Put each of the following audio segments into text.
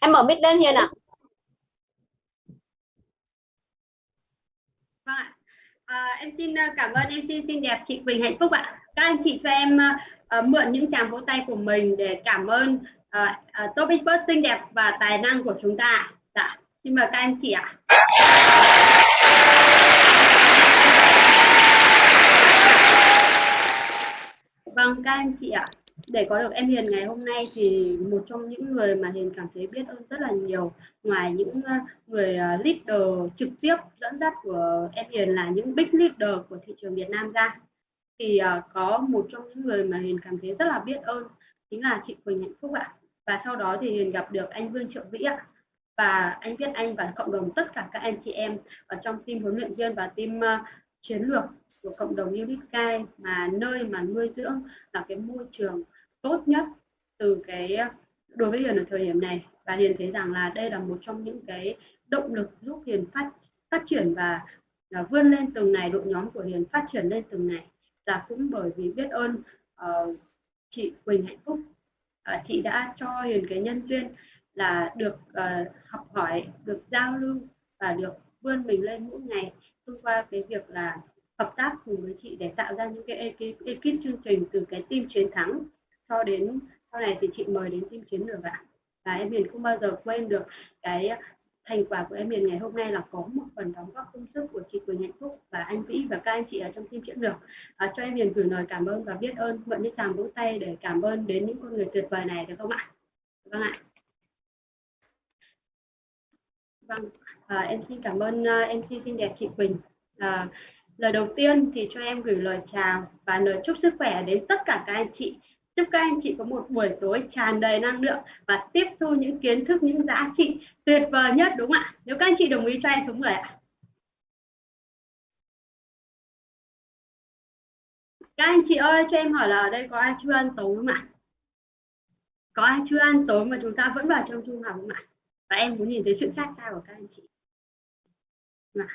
em mở mic lên hiền ạ. Vâng ạ. À, em xin à, cảm ơn em xin xinh đẹp chị Quỳnh hạnh phúc ạ. Các anh chị cho em uh, mượn những tràng vỗ tay của mình để cảm ơn uh, uh, topic post xinh đẹp và tài năng của chúng ta dạ xin mời các anh chị ạ. Vâng các anh chị ạ để có được em Hiền ngày hôm nay thì một trong những người mà Hiền cảm thấy biết ơn rất là nhiều. Ngoài những ờ, người ờ, leader trực tiếp dẫn dắt của em Hiền là những big leader của thị trường Việt Nam ra thì ờ, có một trong những người mà Hiền cảm thấy rất là biết ơn chính là chị Quỳnh Hạnh Phúc ạ. Và sau đó thì Hiền gặp được anh Vương Triệu Vĩ ạ. Và anh biết anh và cộng đồng tất cả các anh chị em ở trong team huấn luyện viên và team uh, chiến lược của cộng đồng Unit Sky mà nơi mà nuôi dưỡng là cái môi trường tốt nhất từ cái ờ, đối với Hiền ở thời điểm này. Và Hiền thấy rằng là đây là một trong những cái động lực giúp Hiền phát phát triển và là vươn lên từng ngày đội nhóm của Hiền phát triển lên từng ngày là cũng bởi vì biết ơn uh, chị Quỳnh Hạnh Phúc uh, chị đã cho Hiền cái nhân duyên là được uh, học hỏi được giao lưu và được vươn mình lên mỗi ngày thông qua cái việc là hợp tác cùng với chị để tạo ra những cái ekip, ekip chương trình từ cái team chiến thắng cho đến sau này thì chị mời đến team chiến lược ạ. Và em Hiền không bao giờ quên được cái à, thành quả của em Hiền ngày hôm nay là có một phần đóng góp công sức của chị Quỳnh Hạnh Phúc và anh Vĩ và các anh chị ở trong team chiến lược. À, cho em Hiền gửi lời cảm ơn và biết ơn mượn những tràng vỗ tay để cảm ơn đến những con người tuyệt vời này được không ạ? Vâng ạ. Vâng à, em xin cảm ơn à, uh, MC xinh đẹp chị Quỳnh. À, lời đầu tiên thì cho em gửi lời chào và lời chúc sức khỏe đến tất cả các anh chị chúc các anh chị có một buổi tối tràn đầy năng lượng và tiếp thu những kiến thức, những giá trị tuyệt vời nhất, đúng không ạ? Nếu các anh chị đồng ý cho em xuống người ạ. Các anh chị ơi, cho em hỏi là ở đây có ai chưa ăn tối không ạ? Có ai chưa ăn tối mà chúng ta vẫn vào trong trung học không ạ? Và em muốn nhìn thấy sự khác xa của các anh chị. Mà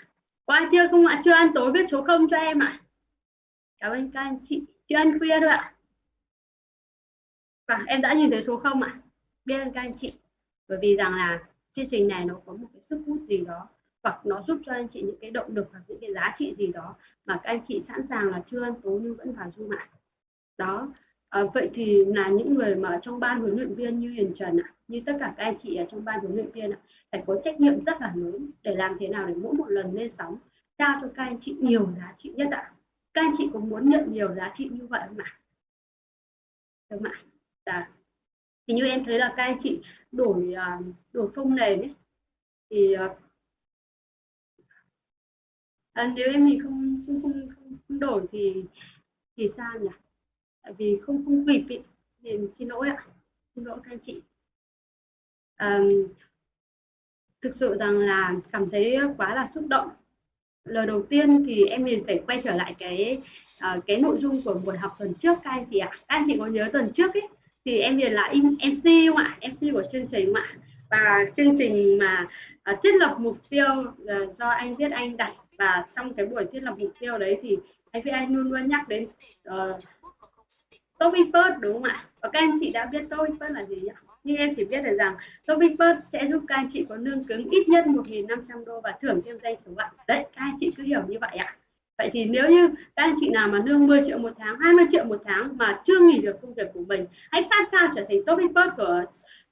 có ai chưa không ạ? Chưa ăn tối viết số không cho em ạ. Cảm ơn các anh chị. Chưa ăn khuya thôi ạ và em đã nhìn thấy số không ạ? Biết ơn các anh chị. Bởi vì rằng là chương trình này nó có một cái sức hút gì đó hoặc nó giúp cho anh chị những cái động lực hoặc những cái giá trị gì đó mà các anh chị sẵn sàng là chưa ăn tối nhưng vẫn vào du ạ đó. À, vậy thì là những người mà trong ban huấn luyện viên như Hiền Trần ạ như tất cả các anh chị ở trong ban huấn luyện viên ạ phải có trách nhiệm rất là lớn để làm thế nào để mỗi một lần lên sóng trao cho các anh chị nhiều giá trị nhất ạ. Các anh chị có muốn nhận nhiều giá trị như vậy không ạ? Được không ạ? Dạ. thì như em thấy là các anh chị đổi à, đổi phông nền ấy thì à, à nếu em mình không không, không không đổi thì thì sao nhỉ tại vì không không kịp ý. thì xin lỗi ạ xin lỗi các anh chị à, thực sự rằng là cảm thấy quá là xúc động lời đầu tiên thì em liền phải quay trở lại cái uh, cái nội dung của buổi học tuần trước các anh chị ạ các anh chị có nhớ tuần trước ấy thì em liền là MC không ạ? MC của chương trình không ạ và chương trình mà uh, thiết lập mục tiêu uh, do anh viết anh đặt. Và trong cái buổi thiết lập mục tiêu đấy thì anh viết anh luôn luôn nhắc đến ờ, uh, topic đúng không ạ? Và các anh chị đã biết topic là gì nhỉ? Nhưng em chỉ biết được rằng topic sẽ giúp các anh chị có lương cứng ít nhất 1.500 đô và thưởng thêm danh số ạ. Đấy các anh chị cứ hiểu như vậy ạ. Vậy thì nếu như các anh chị nào mà lương 10 triệu một tháng, 20 triệu một tháng mà chưa nghỉ được công việc của mình, hãy phát cao trở thành top expert của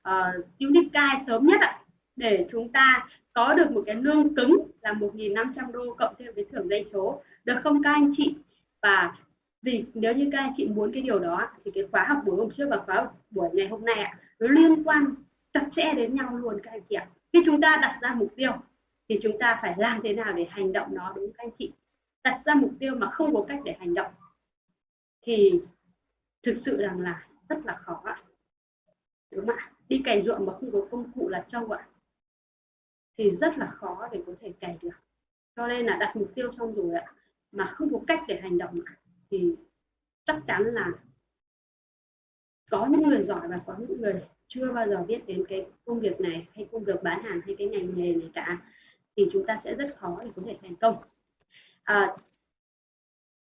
ờ, uh, Unicai sớm nhất ạ. Để chúng ta có được một cái lương cứng là 1.500 đô cộng thêm với thưởng dây số. Được không các anh chị? Và vì nếu như các anh chị muốn cái điều đó thì cái khóa học buổi hôm trước và khóa học buổi ngày hôm nay ạ, nó liên quan chặt chẽ đến nhau luôn các anh chị ạ. Khi chúng ta đặt ra mục tiêu thì chúng ta phải làm thế nào để hành động nó đúng các anh chị đặt ra mục tiêu mà không có cách để hành động, thì thực sự rằng là rất là khó ạ. Đúng không ạ? Đi cày ruộng mà không có công cụ là trâu ạ. Thì rất là khó để có thể cày được. Cho nên là đặt mục tiêu xong rồi ạ, mà không có cách để hành động thì chắc chắn là có những người giỏi và có những người chưa bao giờ biết đến cái công việc này, hay công việc bán hàng, hay cái ngành nghề này cả, thì chúng ta sẽ rất khó để có thể thành công à,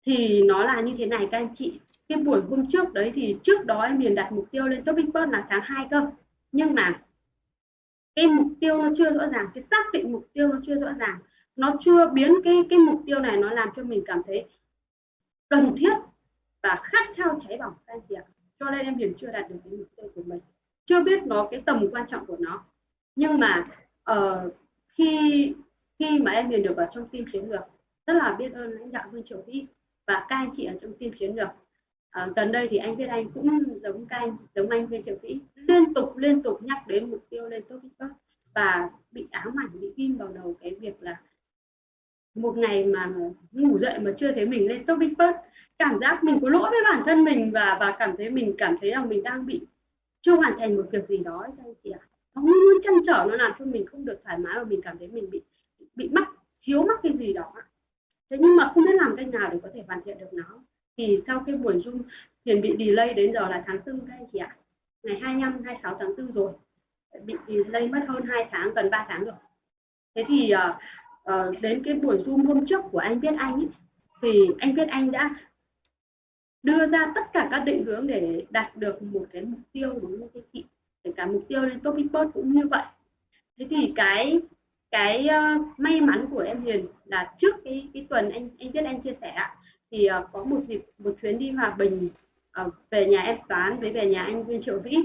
thì nó là như thế này các anh chị. Cái buổi hôm trước đấy thì trước đó em liền đặt mục tiêu lên topic post là tháng 2 cơ. Nhưng mà cái mục tiêu nó chưa rõ ràng cái xác định mục tiêu nó chưa rõ ràng. Nó chưa biến cái cái mục tiêu này nó làm cho mình cảm thấy cần thiết và khát khao cháy bỏng các anh chị ạ. Cho nên em Hiền chưa đạt được cái mục tiêu của mình. Chưa biết nó cái tầm quan trọng của nó. Nhưng mà uh, khi khi mà em Hiền được vào trong team chiến lược rất là biết ơn lãnh đạo Vương Triều Vĩ và các anh chị ở trong team chiến lược. À, gần đây thì anh biết anh cũng giống các anh giống anh Vương Triều Vĩ liên tục liên tục nhắc đến mục tiêu lên top top và bị ám ảnh bị ghim vào đầu cái việc là một ngày mà ngủ dậy mà chưa thấy mình lên top big first cảm giác mình có lỗi với bản thân mình và và cảm thấy mình cảm thấy rằng mình đang bị chưa hoàn thành một việc gì đó các anh chị ạ. Nó luôn chăn trở nó làm cho mình không được thoải mái và mình cảm thấy mình bị bị mắc thiếu mắc cái gì đó thế nhưng mà không biết làm cách nào để có thể hoàn thiện được nó. Thì sau cái buổi zoom hiền bị delay đến giờ là tháng tư các anh chị ạ. Ngày 25 26 tháng 4 rồi. Bị delay mất hơn 2 tháng gần 3 tháng rồi. Thế thì uh, uh, đến cái buổi zoom hôm trước của anh biết anh ấy, thì anh biết anh đã đưa ra tất cả các định hướng để đạt được một cái mục tiêu đúng không chị? Kể cả mục tiêu lên top report cũng như vậy. Thế thì cái cái uh, may mắn của em Hiền là trước cái cái tuần anh anh biết anh chia sẻ thì uh, có một dịp một chuyến đi hòa bình uh, về nhà em toán với về nhà anh Viên Triệu Vĩ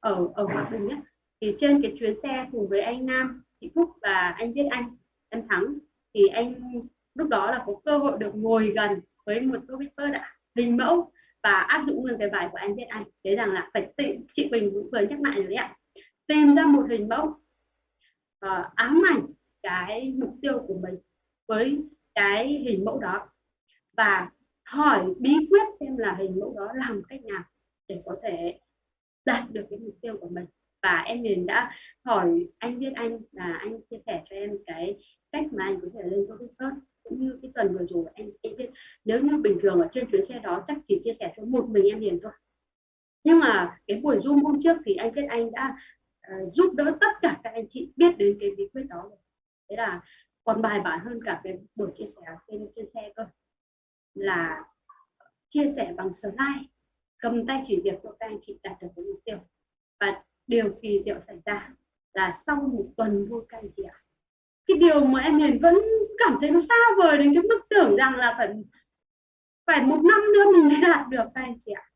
ở ở hòa bình ấy. thì trên cái chuyến xe cùng với anh Nam chị Phúc và anh biết anh em Thắng thì anh lúc đó là có cơ hội được ngồi gần với một cô Victor đã hình mẫu và áp dụng nguyên cái bài của anh biết anh thế rằng là phải tự chị Bình cũng vừa nhắc lại rồi đấy ạ tìm ra một hình mẫu uh, ám ảnh cái mục tiêu của mình với cái hình mẫu đó và hỏi bí quyết xem là hình mẫu đó làm cách nào để có thể đạt được cái mục tiêu của mình. Và em liền đã hỏi anh biết anh là anh chia sẻ cho em cái cách mà anh có thể lên topic first cũng như cái tuần vừa rồi anh, anh biết. Nếu như bình thường ở trên chuyến xe đó chắc chỉ chia sẻ cho một mình em liền thôi. Nhưng mà cái buổi zoom hôm trước thì anh biết anh đã uh, giúp đỡ tất cả các anh chị biết đến cái bí quyết đó rồi. Thế là còn bài bản hơn cả cái buổi chia sẻ trên trên xe cơ là chia sẻ bằng slide cầm tay chỉ việc cho các anh chị đạt được cái mục tiêu. Và điều kỳ diệu xảy ra là sau một tuần thôi các anh chị ạ. Cái điều mà em hiền vẫn cảm thấy nó xa vời đến cái mức tưởng rằng là phải phải một năm nữa mình mới đạt được các anh chị ạ.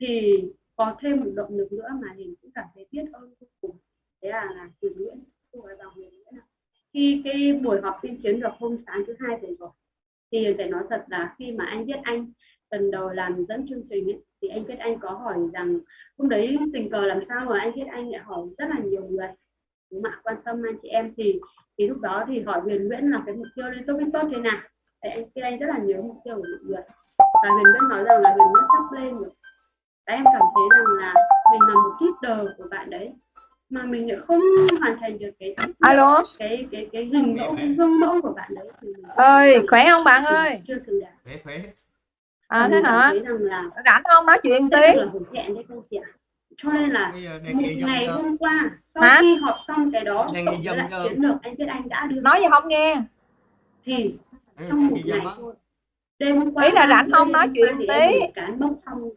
Thì có thêm một động lực nữa mà mình cảm thấy biết ơn vô cùng. Thế là là Huyền Nguyễn cô gái bằng Huyền Nguyễn khi cái buổi họp tuyên chiến được hôm sáng thứ hai rồi rồi thì phải nói thật là khi mà anh biết anh lần đầu làm dẫn chương trình ấy, thì anh biết anh có hỏi rằng hôm đấy tình cờ làm sao mà anh biết anh lại hỏi rất là nhiều người mà quan tâm anh chị em? Thì thì lúc đó thì hỏi Huyền Nguyễn là cái mục tiêu lên top tốt thế nào? Thì anh kia anh rất là nhớ mục tiêu của mọi người. Và Huyền Nguyễn nói rằng là Huyền Nguyễn sắp lên rồi và em cảm thấy rằng là mình là một leader của bạn đấy mà mình lại không hoàn thành được cái alo? cái cái cái hình mẫu cái gương mẫu của bạn đấy thì ơi khỏe không bạn ơi? chưa xứng đáng. Khỏe khỏe. À thế hả? rảnh không? Nói chuyện tí. cho nên là một ngày hôm qua sau Hả? khi họp xong cái đó dâm lại chiến lược anh biết anh đã đưa nói gì không nghe? Thì trong một ngày thôi. Đêm hôm qua Ý là rảnh không? nói chuyện tí. cái mốc xong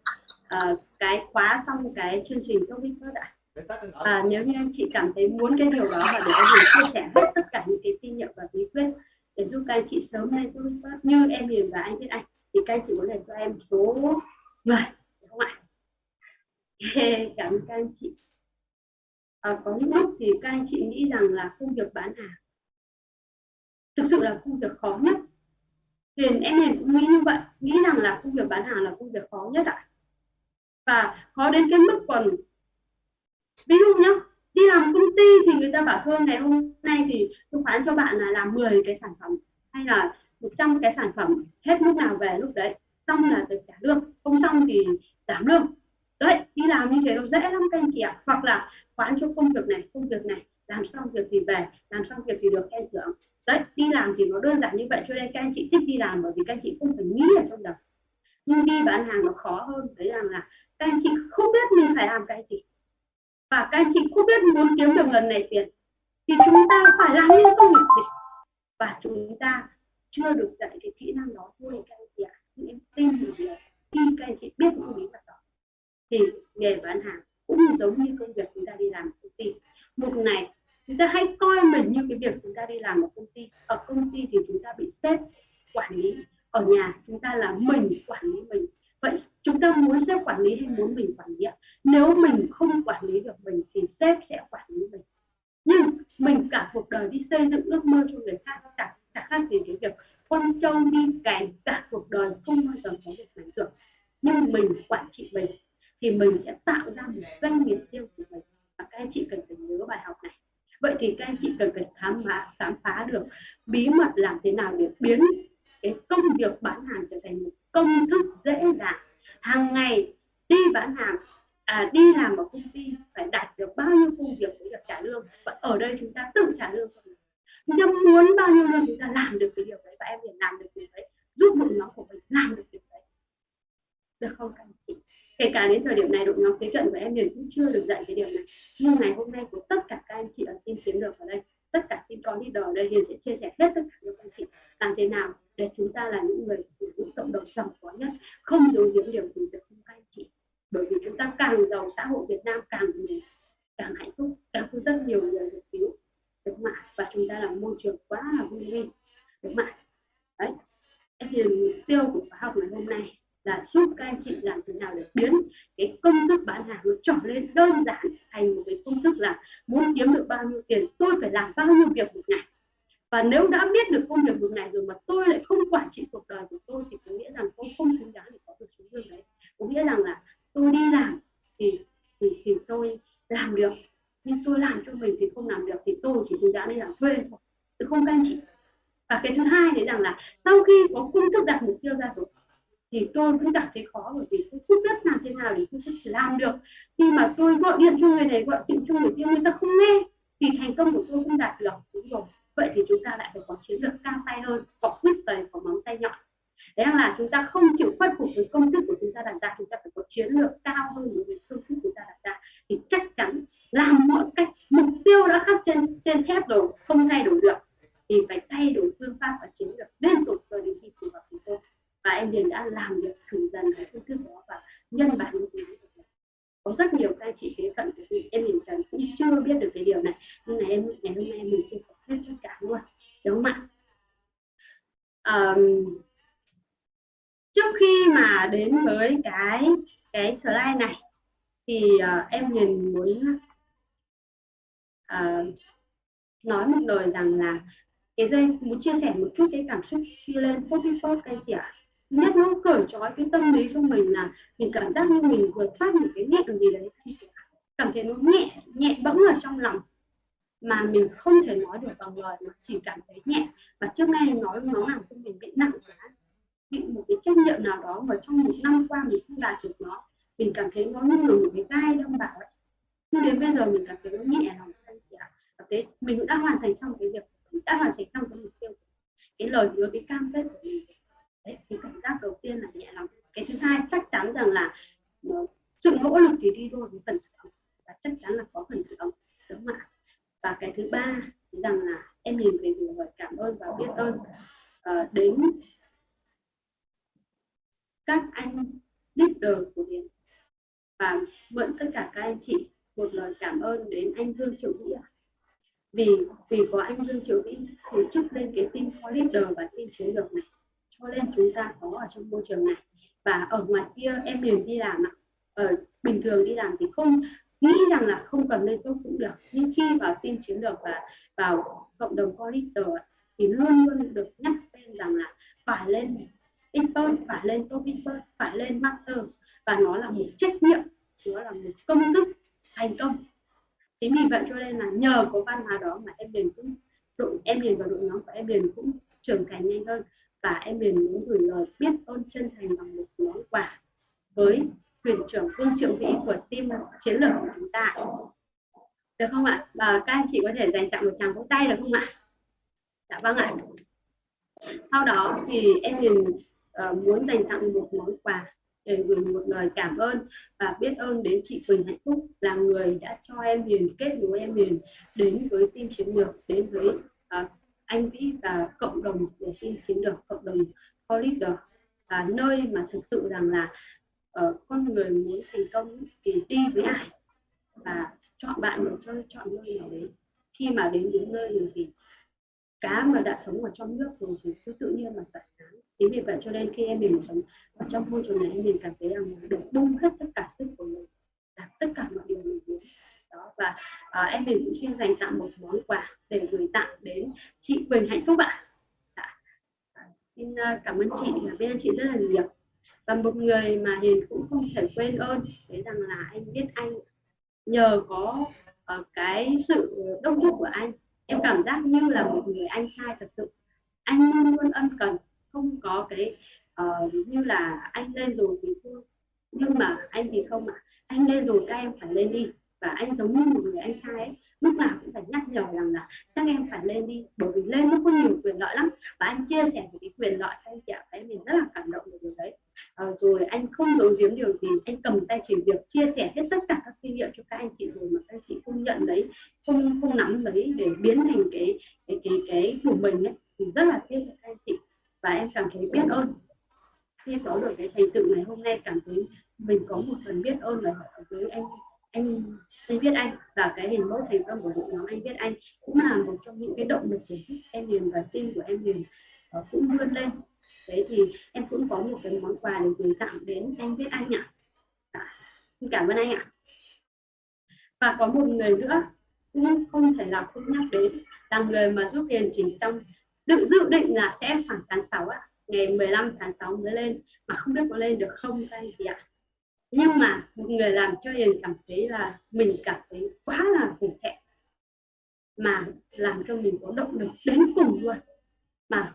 ờ, cái khóa xong cái chương trình covid first đã và nếu như anh chị cảm thấy muốn cái điều đó và để anh Hiền chia sẻ hết tất cả những cái kinh nghiệm và bí quyết để giúp các anh chị sớm lên covid first như em Hiền và anh biết anh thì các anh chị có thể cho em số người được không ạ? Cảm ơn các anh chị. À, có những lúc thì các anh chị nghĩ rằng là công việc bán hàng thực sự là công việc khó nhất. Thì em Hiền cũng nghĩ như vậy nghĩ rằng là công việc bán hàng là công việc khó nhất ạ và khó đến cái mức còn ví dụ nhá, đi làm công ty thì người ta bảo thôi, ngày hôm nay thì tôi khoán cho bạn là làm 10 cái sản phẩm, hay là 100 cái sản phẩm hết lúc nào về lúc đấy, xong là được trả lương. Không xong thì giảm lương. Đấy, đi làm như thế nó dễ lắm các anh chị ạ. Hoặc là khoán cho công việc này, công việc này, làm xong việc thì về, làm xong việc thì được khen thưởng đấy, đi làm thì nó đơn giản như vậy, cho nên các anh chị thích đi làm bởi vì các anh chị không phải nghĩ ở trong đầu. Nhưng đi bán hàng nó khó hơn, đấy rằng là các anh chị không biết mình phải làm cái gì. Và các anh chị không biết muốn kiếm được ngần này tiền, thì chúng ta phải làm những công việc gì? Và chúng ta chưa được dạy cái kỹ năng đó. Thôi, các anh chị ạ à. em tin một điều khi các anh chị biết những bí mật đó, thì nghề bán hàng cũng giống như công việc chúng ta đi làm công ty. Một ngày, chúng ta hãy coi mình như cái việc chúng ta đi làm ở công ty. Ở công ty thì chúng ta bị sếp quản lý. Ở nhà, chúng ta là mình quản lý mình vậy chúng ta muốn sếp quản lý hay muốn mình quản lý ạ? Nếu mình không quản lý được mình thì sếp sẽ quản lý mình. Nhưng mình cả cuộc đời đi xây dựng ước mơ cho người khác chẳng cả khác gì cái việc con trâu đi cày cả cuộc đời không bao giờ có được thành được. Nhưng mình quản trị mình thì mình sẽ tạo ra một doanh nghiệp riêng của mình. Và các anh chị cần phải nhớ bài học này. Vậy thì các anh chị cần phải khám phá khám phá được bí mật làm thế nào để biến cái công việc bán hàng trở thành một công thức dễ dàng. Hàng ngày đi bán hàng à, đi làm ở công ty phải đạt được bao nhiêu công việc mới được trả lương? Và ở đây chúng ta tự trả lương chúng ta muốn bao nhiêu lương chúng ta làm được cái điều đấy và em liền làm được điều đấy giúp đội nhóm của mình làm được điều đấy. Được không các anh chị? Kể cả đến thời điểm này đội nhóm kế cận của em liền cũng chưa được dạy cái điều này. Nhưng ngày hôm nay của tất cả các anh chị ở team kiếm được ở đây tất cả tin con đi đỏ đây hiền sẽ chia sẻ hết tất cả các anh chị. Làm thế nào mình đã hoàn thành xong cái việc đã hoàn thành xong cái mục tiêu. Cái lời hứa, cái cam kết của mình. Đấy, thì cảm giác đầu tiên là nhẹ lòng. Cái thứ hai, chắc chắn rằng là ờ, sự nỗ lực thì đi đôi với phần บิวตี้รานา mà hiền cũng không thể quên ơn. Đấy rằng là anh biết anh nhờ có uh, cái sự đông đúc của anh. Em cảm giác như là một người anh trai thật sự. Anh luôn luôn ân cần không có cái uh, như là anh lên rồi thì thôi. Nhưng mà anh thì không ạ. À. anh lên rồi các em phải lên đi. Và anh giống như một người anh trai ấy. Lúc nào cũng phải nhắc nhở rằng là các em phải lên đi. Bởi vì lên nó có nhiều quyền lợi lắm. Và anh chia sẻ những cái quyền lợi cho anh chị ạ. Thấy mình rất là cảm động về điều đấy à, rồi anh không giấu giếm điều gì anh cầm tay chỉ việc chia sẻ hết tất cả các kinh nghiệm cho các anh chị rồi mà các anh chị không nhận lấy không không nắm lấy để biến thành cái cái cái cái của mình ấy thì rất là tiếc cho các anh chị. Và em cảm thấy biết ơn. Khi có được cái thành tựu ngày hôm nay cảm thấy mình có một phần biết ơn là với anh anh anh biết anh và cái hình mẫu thành công của đội nhóm anh biết anh cũng là một trong những cái động lực để giúp em liền và tim của em liền ờ, cũng vươn lên đấy thì em cũng có một cái món quà để gửi tặng đến anh biết anh ạ à. xin cảm ơn anh ạ và có một người nữa, cũng không thể nào không nhắc đến, là người mà giúp Hiền chỉ trong, dự dự định là sẽ khoảng tháng 6 ạ, ngày 15 tháng 6 mới lên, mà không biết có lên được không các anh chị ạ nhưng mà một người làm cho hiền cảm thấy là mình cảm thấy quá là hổ thẹn, mà làm cho mình có động lực đến cùng luôn, mà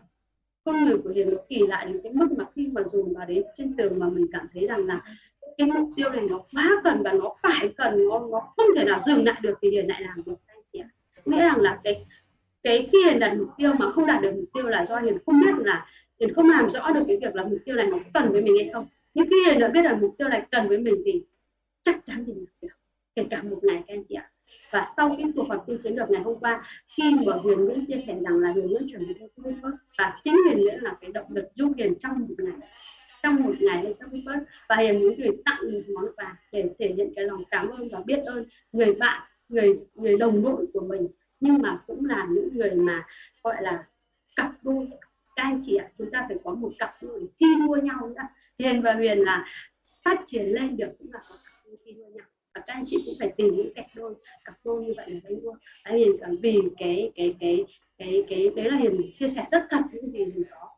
con người của hiền nó kỳ lạ đến cái mức mà khi mà dùng vào đến trên tường mà mình cảm thấy rằng là cái mục tiêu này nó quá cần và nó phải cần, nó nó không thể nào dừng lại được thì hiền lại làm được. Anh chị ạ. Nghĩa rằng là cái cái khi hiền đặt mục tiêu mà không đạt được mục tiêu là do hiền không biết là hiền không làm rõ được cái việc là mục tiêu này nó cần với mình hay không. Nhưng khi hiền đã biết là mục tiêu này cần với mình thì chắc chắn thì được. Kể cả một ngày các anh chị ạ và sau cái cuộc họp tư chiến lược ngày hôm qua, khi mà huyền nguyễn chia sẻ rằng là huyền nguyễn chuẩn bị công first và chính huyền nguyễn là cái động lực giúp Huyền trong một ngày, trong một ngày lên công first và Huyền Nguyễn gửi tặng một món quà để thể hiện cái lòng cảm ơn và biết ơn người bạn, người người đồng đội của mình, nhưng mà cũng là những người mà gọi là cặp đôi. Các anh chị ạ, chúng ta phải có một cặp đôi thi đua nhau nữa. Hiền và huyền là phát triển lên được cũng là có cặp đôi thi đua nhau và các anh chị cũng phải tìm những cặp đôi cặp đôi như vậy là đánh đua tại hiền cảm vì cái cái cái cái cái đấy là hiền chia sẻ rất thật những gì hiền có.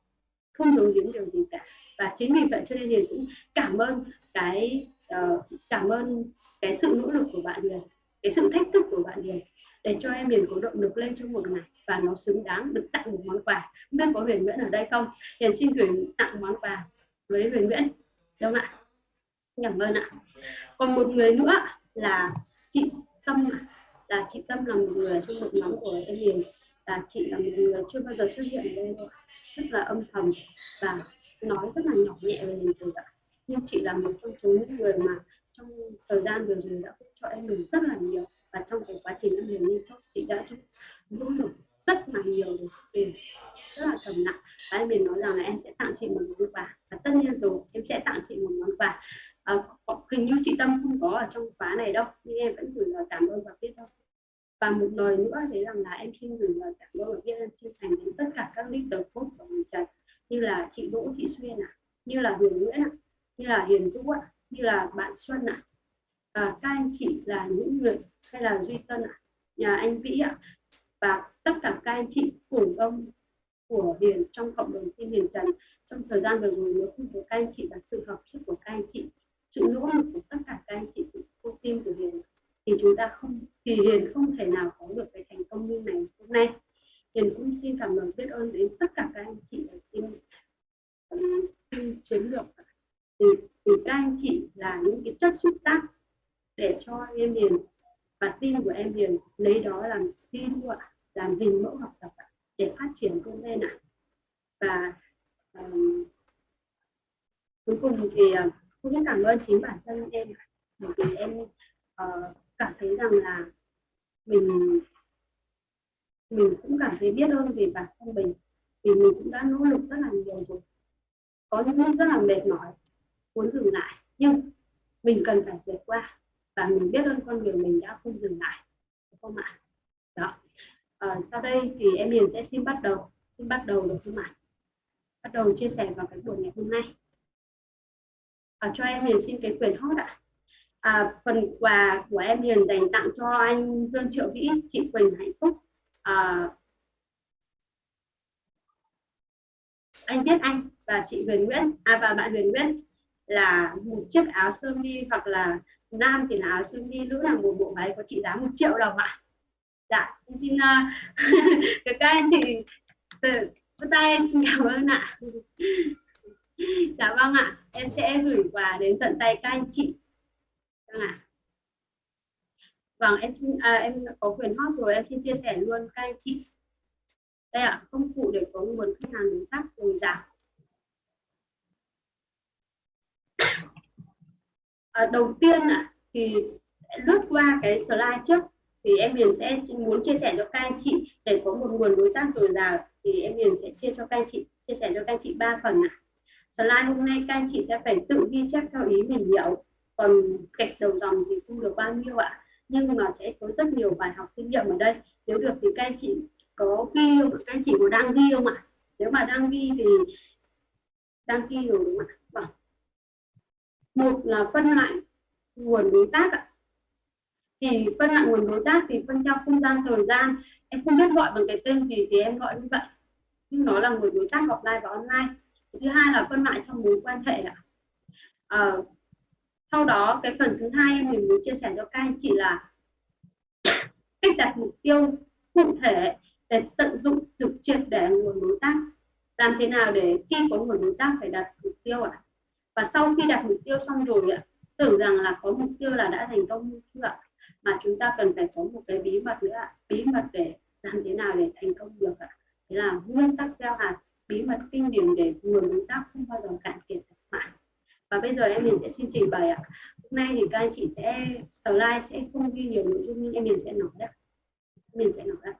Không giấu giếm điều gì cả. Và chính vì vậy cho nên hiền cũng cảm ơn cái uh, cảm ơn cái sự nỗ lực của bạn hiền cái sự thách thức của bạn hiền để cho em Hiền có động lực lên trong một ngày và nó xứng đáng được tặng một món quà. Không biết có Huyền Nguyễn ở đây không? Hiền xin gửi tặng món quà với Huyền Nguyễn. Đúng không ạ? Cảm ơn ạ còn một người nữa là chị Tâm là chị Tâm là một người trong một nhóm của em Hiền. Là chị là một người chưa bao giờ xuất hiện ở đây rất là âm thầm và nói rất là nhỏ nhẹ về mình rồi ạ. Nhưng chị là một trong số những người mà trong thời gian vừa rồi đã giúp cho em mình rất là nhiều. Và trong cái quá trình em mình liên tục chị đã nỗ lực rất là nhiều để rất là thầm nặng và em mình nói rằng là em sẽ tặng chị một món quà. Và tất nhiên rồi, em sẽ tặng chị một món quà à, hình như chị Tâm không có ở trong khóa này đâu nhưng em vẫn gửi lời cảm ơn và biết đâu và một lời nữa thế rằng là em xin gửi lời cảm ơn và biết ơn chân thành đến tất cả các leader coach của mình trần như là chị Đỗ Thị Xuyên ạ à, như là Huyền Nguyễn ạ à, như là Hiền Vũ ạ à, như là bạn Xuân ạ à. à, các anh chị là những người hay là Duy Tân ạ à, nhà anh Vĩ ạ à, và tất cả các anh chị cổ đông của Hiền trong cộng đồng team Hiền Trần trong thời gian vừa rồi nếu không có các anh chị và sự hợp sức của các anh chị sự nỗ lực của tất cả các anh chị cô team của Hiền. Thì chúng ta không thì Hiền không thể nào có được cái thành công như này hôm nay. Hiền cũng xin cảm ơn biết ơn đến tất cả các anh chị ở team, team chiến lược thì, thì các anh chị là những cái chất xúc tác để cho em Hiền và team của em Hiền lấy đó làm thi ạ làm hình mẫu học tập để phát triển công lên ạ và um, cuối cùng thì à, cũng cũng cảm ơn chính bản thân em bởi vì em uh, cảm thấy rằng là mình mình cũng cảm thấy biết ơn về bản thân mình. Vì mình cũng đã nỗ lực rất là nhiều rồi. Có những lúc rất là mệt mỏi muốn dừng lại. Nhưng mình cần phải vượt qua và mình biết ơn con người mình đã không dừng lại đúng không ạ? Đó. À, sau đây thì em Hiền sẽ xin bắt đầu xin bắt đầu được không ạ? Bắt đầu chia sẻ vào cái buổi ngày hôm nay à, cho em Hiền xin cái quyền hot ạ. À, phần quà của em Hiền dành tặng cho anh Dương Triệu Vĩ chị Quỳnh Hạnh Phúc. À, anh Viết Anh và chị Huyền Nguyễn à, và bạn Huyền Nguyễn là một chiếc áo sơ mi hoặc là nam thì là áo sơ mi nữ là một bộ váy có trị giá một triệu đồng ạ. Dạ xin uh, các anh chị vỗ tay em xin cảm ơn ạ. dạ vâng ạ em sẽ gửi quà đến tận tay các anh chị. Vâng ạ. Vâng em xin à, em có quyền hot rồi em xin chia sẻ luôn các anh chị. Đây ạ công cụ để có nguồn khách hàng đối tác dồi dào à, đầu tiên ạ thì lướt qua cái slide trước thì em Hiền sẽ muốn chia sẻ cho các anh chị. Để có một nguồn đối tác dồi dào dạ, thì em Hiền sẽ chia cho các anh chị chia sẻ cho các anh chị ba phần ạ slide hôm nay các anh chị sẽ phải tự ghi chép theo ý mình hiểu còn gạch đầu dòng thì không được bao nhiêu ạ. Nhưng mà sẽ có rất nhiều bài học kinh nghiệm ở đây. Nếu được thì các anh chị có ghi không các anh chị có đang ghi không ạ? Nếu mà đang ghi thì đang ghi rồi đúng không ạ? Vâng. Một là phân loại nguồn đối tác ạ. Thì phân loại nguồn đối tác thì phân theo không gian thời gian. Em không biết gọi bằng cái tên gì thì em gọi như vậy. Nhưng nó là nguồn đối tác offline và online thứ hai là phân loại trong mối quan hệ ạ. À, sau đó cái phần thứ hai em mình muốn chia sẻ cho các anh chị là cách đặt mục tiêu cụ thể để tận dụng được triệt để nguồn đối tác. Làm thế nào để khi có nguồn đối tác phải đặt mục tiêu ạ? À? và sau khi đặt mục tiêu xong rồi ạ tưởng rằng là có mục tiêu là đã thành công chưa ạ? Mà chúng ta cần phải có một cái bí mật nữa ạ. Bí mật để làm thế nào để thành công được ạ? Thế là nguyên tắc gieo hạt bí mật kinh điển để nguồn đối tác không bao giờ cạn kiệt mãi. Và bây giờ em mình sẽ xin trình bày ạ. Hôm nay thì các anh chị sẽ slide sẽ không ghi nhiều nội dung nhưng em mình sẽ nói đấy mình sẽ nói đấy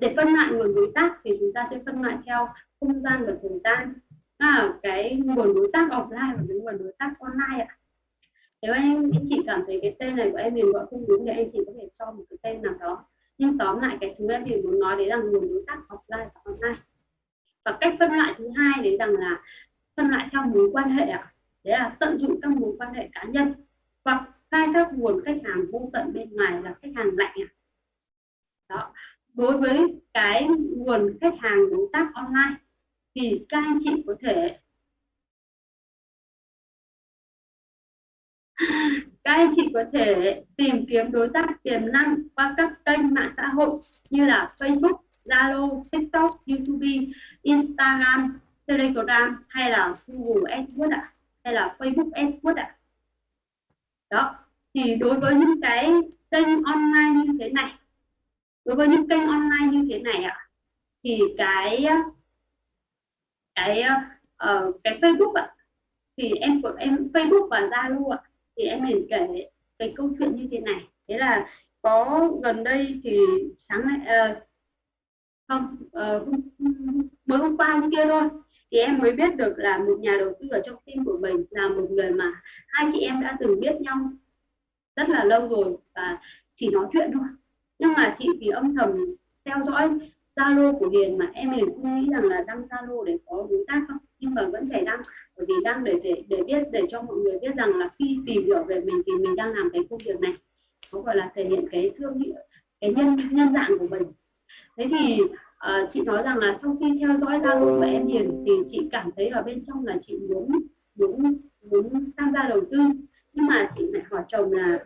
để phân loại nguồn đối tác thì chúng ta sẽ phân loại theo không gian và thời gian. À, cái nguồn đối tác offline và cái nguồn đối tác online ạ. Nếu anh, anh chị cảm thấy cái tên này của em mình gọi không đúng thì anh chị có thể cho một cái tên nào đó. Nhưng tóm lại cái thứ em mình muốn nói đấy là nguồn đối tác offline và online và cách phân loại thứ hai đấy rằng là phân loại theo mối quan hệ ạ. Đấy là tận dụng các mối quan hệ cá nhân hoặc khai thác nguồn khách hàng vô tận bên ngoài là khách hàng lạnh ạ. Đó. Đối với cái nguồn khách hàng đối tác online thì các anh chị có thể các anh chị có thể tìm kiếm đối tác tiềm năng qua các kênh mạng xã hội như là Facebook, Zalo, TikTok, YouTube, Instagram, Telegram hay là Google AdWords ạ, hay là Facebook AdWords ạ. Đó, thì đối với những cái kênh online như thế này, đối với những kênh online như thế này ạ, thì cái cái uh, cái Facebook ạ, thì em của em Facebook và Zalo ạ, thì em liền kể cái câu chuyện như thế này thế là có gần đây thì sáng nay uh, không uh, mới hôm qua hôm kia thôi. Thì em mới biết được là một nhà đầu tư ở trong team của mình là một người mà hai chị em đã từng biết nhau rất là lâu rồi và chỉ nói chuyện thôi. Nhưng mà chị thì âm thầm theo dõi Zalo của Hiền mà em hiền không nghĩ rằng là đăng Zalo để có đối tác không? Nhưng mà vẫn phải đăng bởi vì đăng để để để biết để cho mọi người biết rằng là khi tìm hiểu về mình thì mình đang làm cái công việc này. Có gọi là thể hiện cái thương hiệu cái nhân nhân dạng của mình thế thì uh, chị nói rằng là sau khi theo dõi Zalo của em Hiền thì chị cảm thấy ở bên trong là chị muốn muốn muốn tham gia đầu tư. Nhưng mà chị lại hỏi chồng là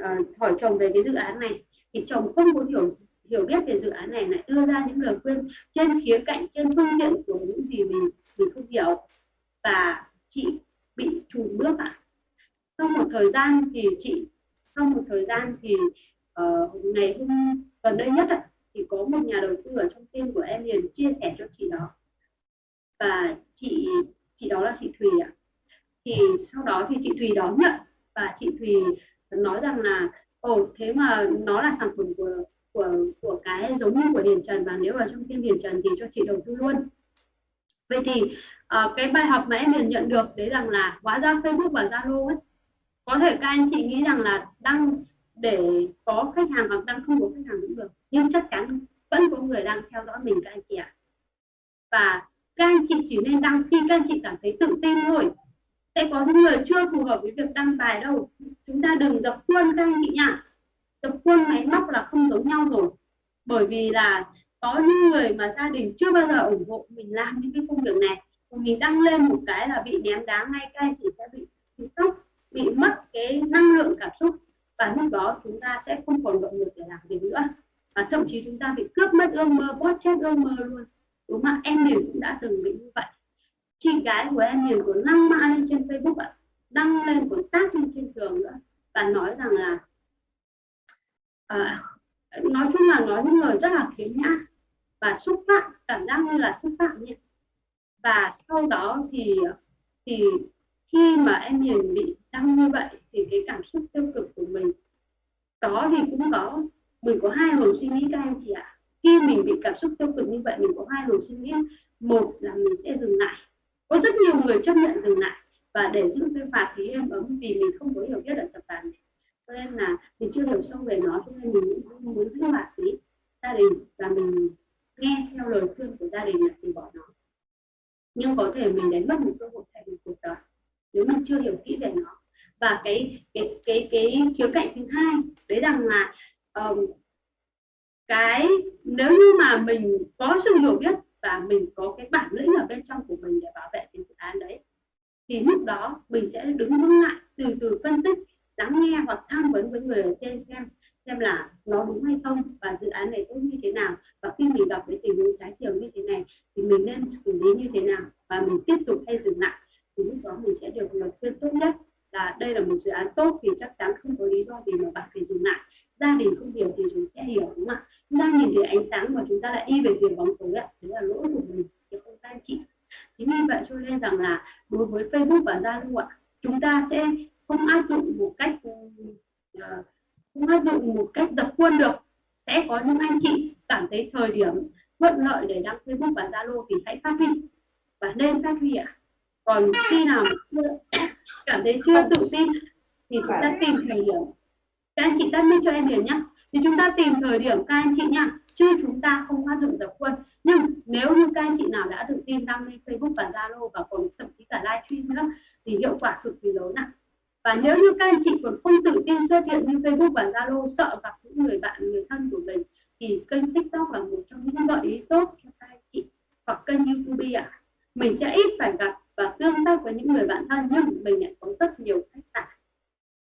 uh, hỏi chồng về cái dự án này. Thì chồng không muốn hiểu hiểu biết về dự án này lại đưa ra những lời khuyên trên khía cạnh trên phương diện của những gì mình mình không hiểu. Và chị bị chùn bước ạ. À. sau một thời gian thì chị sau một thời gian thì uh, ngày hôm gần đây nhất ạ, thì có một nhà đầu tư ở trong team của em liền chia sẻ cho chị đó. Và chị chị đó là chị Thùy ạ. Thì sau đó thì chị Thùy đón nhận và chị Thùy nói rằng là ồ thế mà nó là sản phẩm của của của cái giống như của Điền Trần và nếu ở trong team Điền Trần thì cho chị đầu tư luôn. Vậy thì uh, cái bài học mà em liền nhận được đấy rằng là hóa ra Facebook và Zalo ấy có thể các anh chị nghĩ rằng là đăng để có khách hàng hoặc đang không có khách hàng cũng được. Nhưng chắc chắn vẫn có người đang theo dõi mình, các anh chị ạ. Và các anh chị chỉ nên đăng khi các anh chị cảm thấy tự tin thôi. Sẽ có những người chưa phù hợp với việc đăng bài đâu. Chúng ta đừng dập khuôn, các anh chị nhá. Dập khuôn máy móc là không giống nhau rồi. Bởi vì là có những người mà gia đình chưa bao giờ ủng hộ mình làm những cái công việc này. Mình đăng lên một cái là bị ném đá ngay, các anh chị sẽ bị bị sốc, bị mất cái năng lượng cảm xúc và lúc đó chúng ta sẽ không còn động lực để làm việc nữa. Và thậm chí chúng ta bị cướp mất ước mơ bót chết ước mơ luôn. Đúng không em mình cũng đã từng bị như vậy. Chị gái của em mình còn đăng mã lên trên Facebook ạ đăng lên còn tác lên trên trường nữa và nói rằng là à, nói chung là nói những lời rất là khiếm nhã và xúc phạm cảm giác như là xúc phạm nhỉ và sau đó thì thì khi mà em Hiền bị đăng như vậy thì cái cảm xúc tiêu cực của mình. Có thì cũng có. Mình có hai luồng suy nghĩ các anh chị ạ. Khi mình bị cảm xúc tiêu cực như vậy mình có hai luồng suy nghĩ. Một là mình sẽ dừng lại. Có rất nhiều người chấp nhận dừng lại và để giữ cái phạt khí em ấm vì mình không có hiểu biết ở tập đoàn này. Cho nên là mình chưa hiểu sâu về nó cho nên mình muốn, muốn giữ phạt khí gia đình và mình nghe theo lời khuyên của gia đình là từ bỏ nó. Nhưng có thể mình đánh mất một cơ hội thay đổi cuộc đời nếu mình chưa hiểu kỹ về nó và cái cái cái cái khía cạnh thứ hai đấy rằng là um, cái nếu như mà mình có sự hiểu biết và mình có cái bản lĩnh ở bên trong của mình để bảo vệ cái dự án đấy thì lúc đó mình sẽ đứng vững lại từ từ phân tích lắng nghe hoặc tham vấn với người ở trên xem xem là nó đúng hay không và dự án này tốt như thế nào. Và khi mình gặp cái tình huống trái chiều như thế này thì mình nên xử lý như thế nào và mình tiếp tục hay dừng lại thì lúc đó mình sẽ được lời khuyên tốt nhất là đây là một dự án tốt thì chắc chắn không có lý do gì mà bạn phải dừng lại. Gia đình không hiểu thì chúng sẽ hiểu, đúng không ạ? Chúng ta nhìn thấy ánh sáng mà chúng ta lại đi về phía bóng tối ạ. Đấy là lỗi của mình, chứ không các anh chị. Chính vì vậy cho nên rằng là đối với Facebook và Zalo ạ, chúng ta sẽ không áp dụng một cách ừ, à, không áp dụng một cách dập khuôn được. Sẽ có những anh chị cảm thấy thời điểm thuận lợi để đăng Facebook và Zalo thì hãy phát huy. Và nên phát huy ạ còn khi nào chưa, cảm thấy chưa tự tin thì chúng ta tìm thời điểm. Các anh chị tắt mic cho em hiểu nhé thì chúng ta tìm thời điểm các anh chị nha chứ chúng ta không áp dụng tập khuôn nhưng nếu như các anh chị nào đã tự tin đăng lên Facebook và Zalo và còn thậm chí cả livestream nữa thì hiệu quả cực kỳ lớn ạ. Và nếu như các anh chị còn không tự tin xuất hiện như Facebook và Zalo sợ gặp những người bạn người thân của mình thì kênh TikTok là một trong những gợi ý tốt cho các anh chị hoặc kênh YouTube ạ. À. mình sẽ ít phải gặp và tương tác với những người bạn thân nhưng mình lại có rất nhiều khách sạn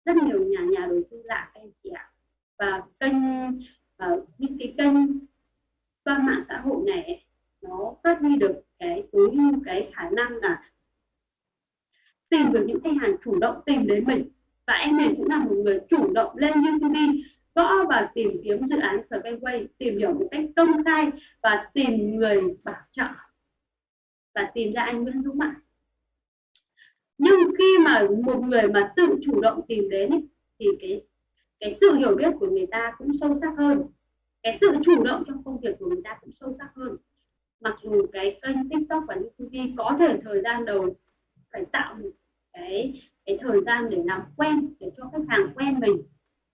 rất nhiều nhà nhà đầu tư lạ các anh chị ạ. Và kênh uh, những cái kênh qua mạng xã hội này nó phát huy được cái tối ưu cái khả năng là tìm được những khách hàng chủ động tìm đến mình. Và em mình cũng là một người chủ động lên YouTube gõ và tìm kiếm dự án Skyway tìm hiểu một cách công khai và tìm người bảo trợ. Và tìm ra anh Nguyễn Dũng ạ nhưng khi mà một người mà tự chủ động tìm đến ấy, thì cái cái sự hiểu biết của người ta cũng sâu sắc hơn. Cái sự chủ động trong công việc của người ta cũng sâu sắc hơn. Mặc dù cái kênh tiktok và youtube có thể thời gian đầu phải tạo một cái cái thời gian để làm quen để cho khách hàng quen mình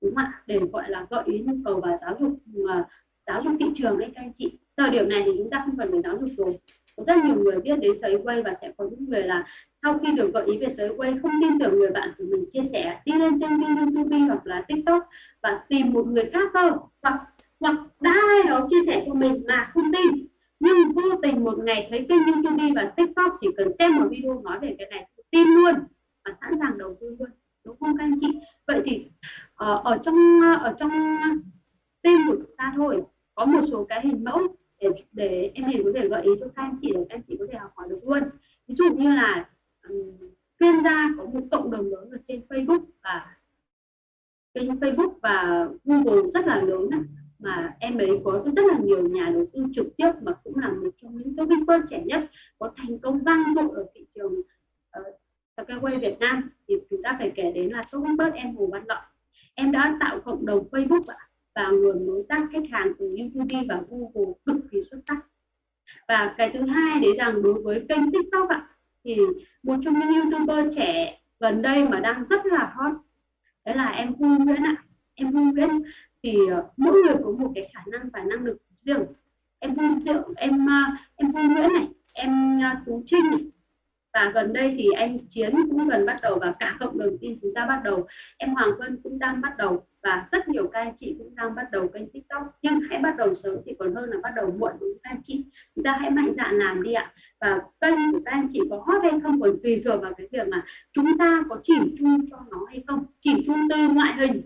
đúng không ạ? Để gọi là gợi ý nhu cầu và giáo dục mà giáo dục thị trường đấy các anh chị. Thời điểm này thì chúng ta không cần phải giáo dục rồi có rất nhiều người biết đến sấy quay và sẽ có những người là sau khi được gợi ý về sấy quay không tin tưởng người bạn của mình chia sẻ, đi lên trên youtube hoặc là tiktok và tìm một người khác thôi. Hoặc hoặc đã ai đó chia sẻ cho mình mà không tin, nhưng vô tình một ngày thấy kênh youtube và tiktok chỉ cần xem một video nói về cái này tin luôn và sẵn sàng đầu tư luôn, đúng không các anh chị? Vậy thì ờ, ở trong ờ, ở trong team của chúng ta thôi, có một số cái hình mẫu để để em hiền có thể gợi ý cho các anh chị để các anh chị có thể học hỏi được luôn. Ví dụ như là um, chuyên gia có một cộng đồng lớn ở trên Facebook và kênh Facebook và Google rất là lớn này, mà em ấy có rất là nhiều nhà đầu tư trực tiếp mà cũng là một trong những cái Bitcoin trẻ nhất có thành công vang dội ở thị trường ờ, uh, Skyway Việt Nam. Thì chúng ta phải kể đến là Tô Bớt em Hồ Văn Lợi em đã tạo cộng đồng Facebook ạ và nguồn đối tác khách hàng từ YouTube và Google cực kỳ xuất sắc. Và cái thứ hai đấy rằng đối với kênh TikTok ạ, thì một trong những youtuber trẻ gần đây mà đang rất là hot đấy là em Vu Nguyễn ạ. Em Hương Nguyễn thì ờ, mỗi người có một cái khả năng và năng lực riêng. Em Hương Diệu em ờ, em Hương Nguyễn này, em ờ, Tú Trinh này và gần đây thì anh Chiến cũng gần bắt đầu và cả cộng đồng tin chúng ta bắt đầu. Em Hoàng Vân cũng đang bắt đầu và rất nhiều các anh chị cũng đang bắt đầu kênh tiktok. Nhưng hãy bắt đầu sớm thì còn hơn là bắt đầu muộn, đúng các anh chị? Chúng ta hãy mạnh dạn làm đi ạ. Và kênh của các anh chị có hot hay không còn tùy thuộc vào cái việc mà chúng ta có chỉ chung cho nó hay không. Chỉ chung từ ngoại hình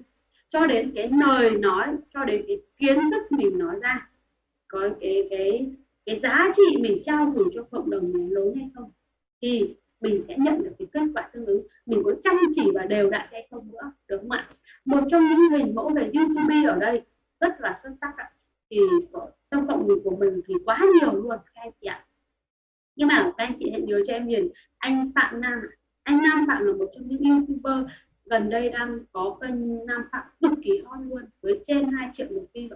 cho đến cái lời nói, cho đến cái kiến thức mình nói ra. Có cái cái cái giá trị mình trao gửi cho cộng đồng này lớn hay không? Thì mình sẽ nhận được cái kết quả tương ứng. Mình có chăm chỉ và đều đặn hay không nữa được không ạ? Một trong những hình mẫu về youtube ở đây rất là xuất sắc ạ. Thì trong cộng đồng của mình thì quá nhiều luôn, các anh chị ạ. Nhưng mà các anh chị hãy nhớ cho em nhìn, anh phạm nam anh nam phạm là một trong những youtuber gần đây đang có kênh nam phạm cực kỳ hot luôn, với trên 2 triệu lượt view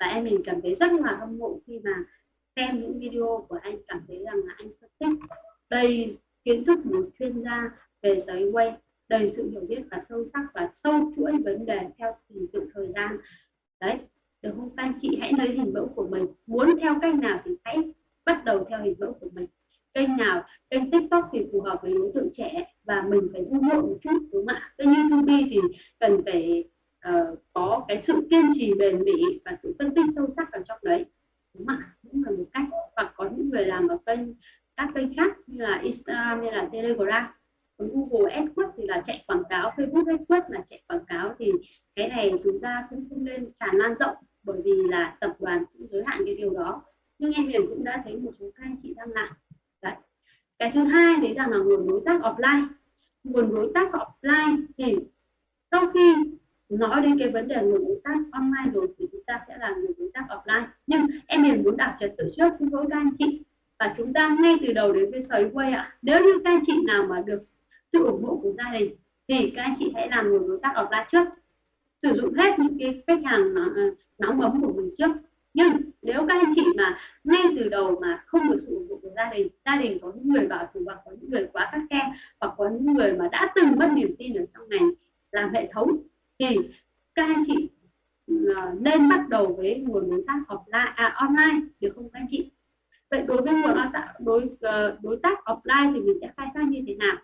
và em mình cảm thấy rất là hâm mộ khi mà xem những video của anh, cảm thấy rằng là anh phân tích đầy kiến thức một chuyên gia về giấy quay đầy sự hiểu biết và sâu sắc và sâu chuỗi vấn đề theo trình tự thời gian. Đấy được không các anh chị? Hãy lấy hình mẫu của mình. Muốn theo cách nào thì hãy bắt đầu theo hình mẫu của mình. Kênh nào kênh tiktok thì phù hợp với đối tượng trẻ và mình phải ủng hộ một chút đúng không ạ? Kênh youtube thì cần phải uh, có cái sự kiên trì bền bỉ và sự phân tích sâu sắc ở trong đấy đúng không ạ? Cũng là một cách. Hoặc có những người làm ở kênh các kênh khác như là Instagram như là Telegram. Còn Google AdWords thì là chạy quảng cáo, Facebook AdWords là chạy quảng cáo. Thì cái này chúng ta cũng không nên tràn lan rộng bởi vì là tập đoàn cũng giới hạn cái điều đó. Nhưng em Huyền cũng đã thấy một số các anh chị đang làm. Đấy. Cái thứ hai đấy rằng là nguồn đối tác offline. Nguồn đối tác offline thì sau khi nói đến cái vấn đề nguồn đối tác online rồi thì chúng ta sẽ là nguồn đối tác offline. Nhưng em Huyền muốn đọc trật tự trước, xin lỗi các anh chị và chúng ta ngay từ đầu đến với xoáy quay ạ. Nếu như các anh chị nào mà được sự ủng hộ của gia đình thì các anh chị hãy làm người đối tác offline trước. Sử dụng hết những cái khách hàng ờ, nóng ấm của mình trước. Nhưng nếu các anh chị mà ngay từ đầu mà không được sự ủng hộ của gia đình gia đình có những người bảo thủ hoặc có những người quá khắt khe hoặc có những người mà đã từng mất niềm tin ở trong ngành làm hệ thống thì các anh chị ờ, nên bắt đầu với nguồn đối tác offline à, online được không các anh chị? Vậy đối với nguồn đối ờ, đối tác offline thì mình sẽ khai thác như thế nào?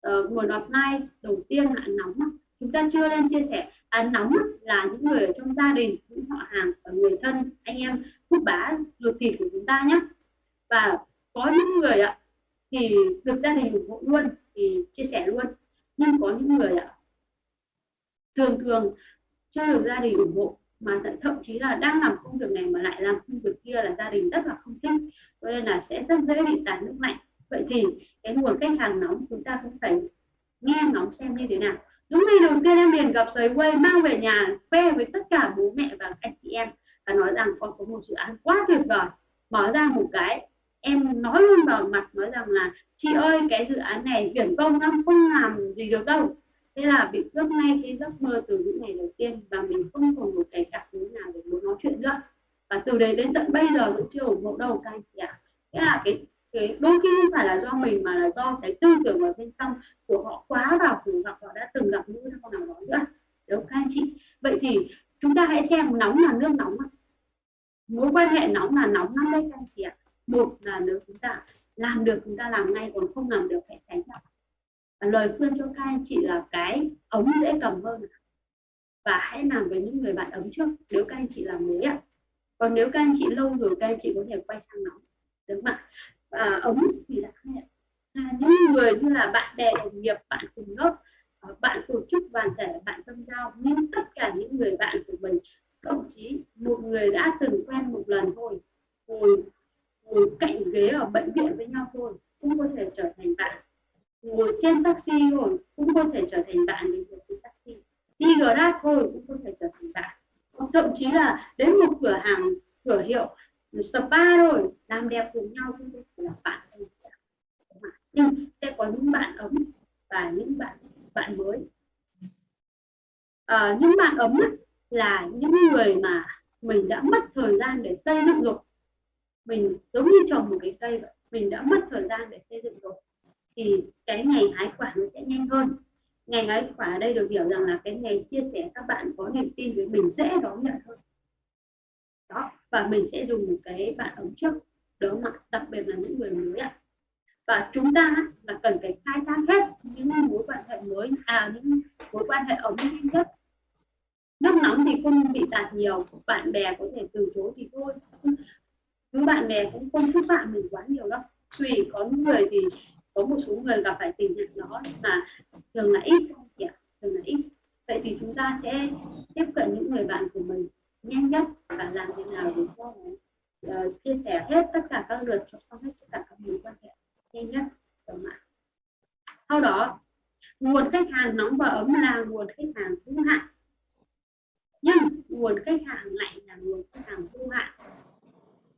Ờ, uh, nguồn offline đầu tiên là nóng chúng ta chưa nên chia sẻ. À, nóng là những người ở trong gia đình những họ hàng và người thân anh em hút bá ruột thịt của chúng ta nhé và có những người ạ thì được gia đình ủng hộ luôn thì chia sẻ luôn. Nhưng có những người ạ thường thường chưa được gia đình ủng hộ mà thậm chí là đang làm công việc này mà lại làm công việc kia là gia đình rất là không thích, cho nên là sẽ rất dễ bị tàn nước lạnh. Vậy thì cái nguồn khách hàng nóng chúng ta cũng phải nghe nóng xem như thế nào. Đúng ngày đầu tiên em liền gặp giới quay mang về nhà khoe với tất cả bố mẹ và anh chị em và nói rằng con có một dự án quá tuyệt vời. Mở ra một cái, em nói luôn vào mặt, nói rằng là chị ơi, cái dự án này viển công lắm, không làm gì được đâu thế là bị cướp ngay cái giấc mơ từ những ngày đầu tiên và mình không còn một cái cảm hứng nào để muốn nói chuyện nữa. Và từ đấy đến tận bây giờ vẫn chưa ủng hộ. Đâu, các anh chị ạ. Thế là cái cái đôi khi không phải là do mình mà là do cái tư tưởng ở bên trong của họ quá vào cùng gặp họ đã từng gặp những con nào đó nữa. Đúng các anh chị? Vậy thì chúng ta hãy xem nóng là nước nóng mối quan hệ nóng là nóng lắm đấy, các anh chị ạ. Một là nếu chúng ta làm được, chúng ta làm ngay, còn không làm được, hãy tránh ra và lời khuyên cho các anh chị là cái ống dễ cầm hơn và hãy làm với những người bạn ấm trước nếu các anh chị làm mới ạ. Còn nếu các anh chị lâu rồi các anh chị có thể quay sang nóng đúng không ạ? Và ống thì là à, những người như là bạn bè đồng nghiệp bạn cùng lớp ờ, bạn tổ chức đoàn thể bạn tâm giao nhưng tất cả những người bạn của mình thậm chí một người đã từng quen một lần thôi ngồi ngồi cạnh ghế ở bệnh viện với nhau thôi cũng có thể trở thành bạn ngồi trên taxi rồi cũng có thể trở thành bạn đi trên taxi. Đi grab thôi cũng có thể trở thành bạn. Thậm chí là đến một cửa hàng cửa hiệu spa rồi làm đẹp cùng nhau cũng có thể là bạn nhưng sẽ có những bạn ấm và những bạn bạn mới. À, những bạn ấm là những người mà mình đã mất thời gian để xây dựng rồi. Mình giống như trồng một cái cây vậy mình đã mất thời gian để xây dựng rồi thì cái ngày hái quả nó sẽ nhanh hơn. Ngày hái quả ở đây được hiểu rằng là cái ngày chia sẻ các bạn có niềm tin với mình dễ đón nhận hơn. Đó, và mình sẽ dùng một cái bạn ống trước đó mà đặc biệt là những người mới ạ. Và chúng ta là cần phải khai thác hết những mối quan hệ mới à những mối quan hệ ống nhanh nhất. Nước nóng thì không bị tạt nhiều, bạn bè có thể từ chối thì thôi. Cứ bạn bè cũng không giúp bạn mình quá nhiều đâu. Tùy có những người thì có một số người gặp phải tình trạng đó mà thường là ít dạ, thường là ít. Vậy thì chúng ta sẽ tiếp cận những người bạn của mình nhanh nhất và làm thế nào để cho uh, chia sẻ hết tất cả các lượt cho xong hết tất cả các mối quan hệ nhanh nhất ở mạng sau đó nguồn khách hàng nóng và ấm là nguồn khách hàng hữu hạn. Nhưng nguồn khách hàng lạnh là nguồn khách hàng vô hạn.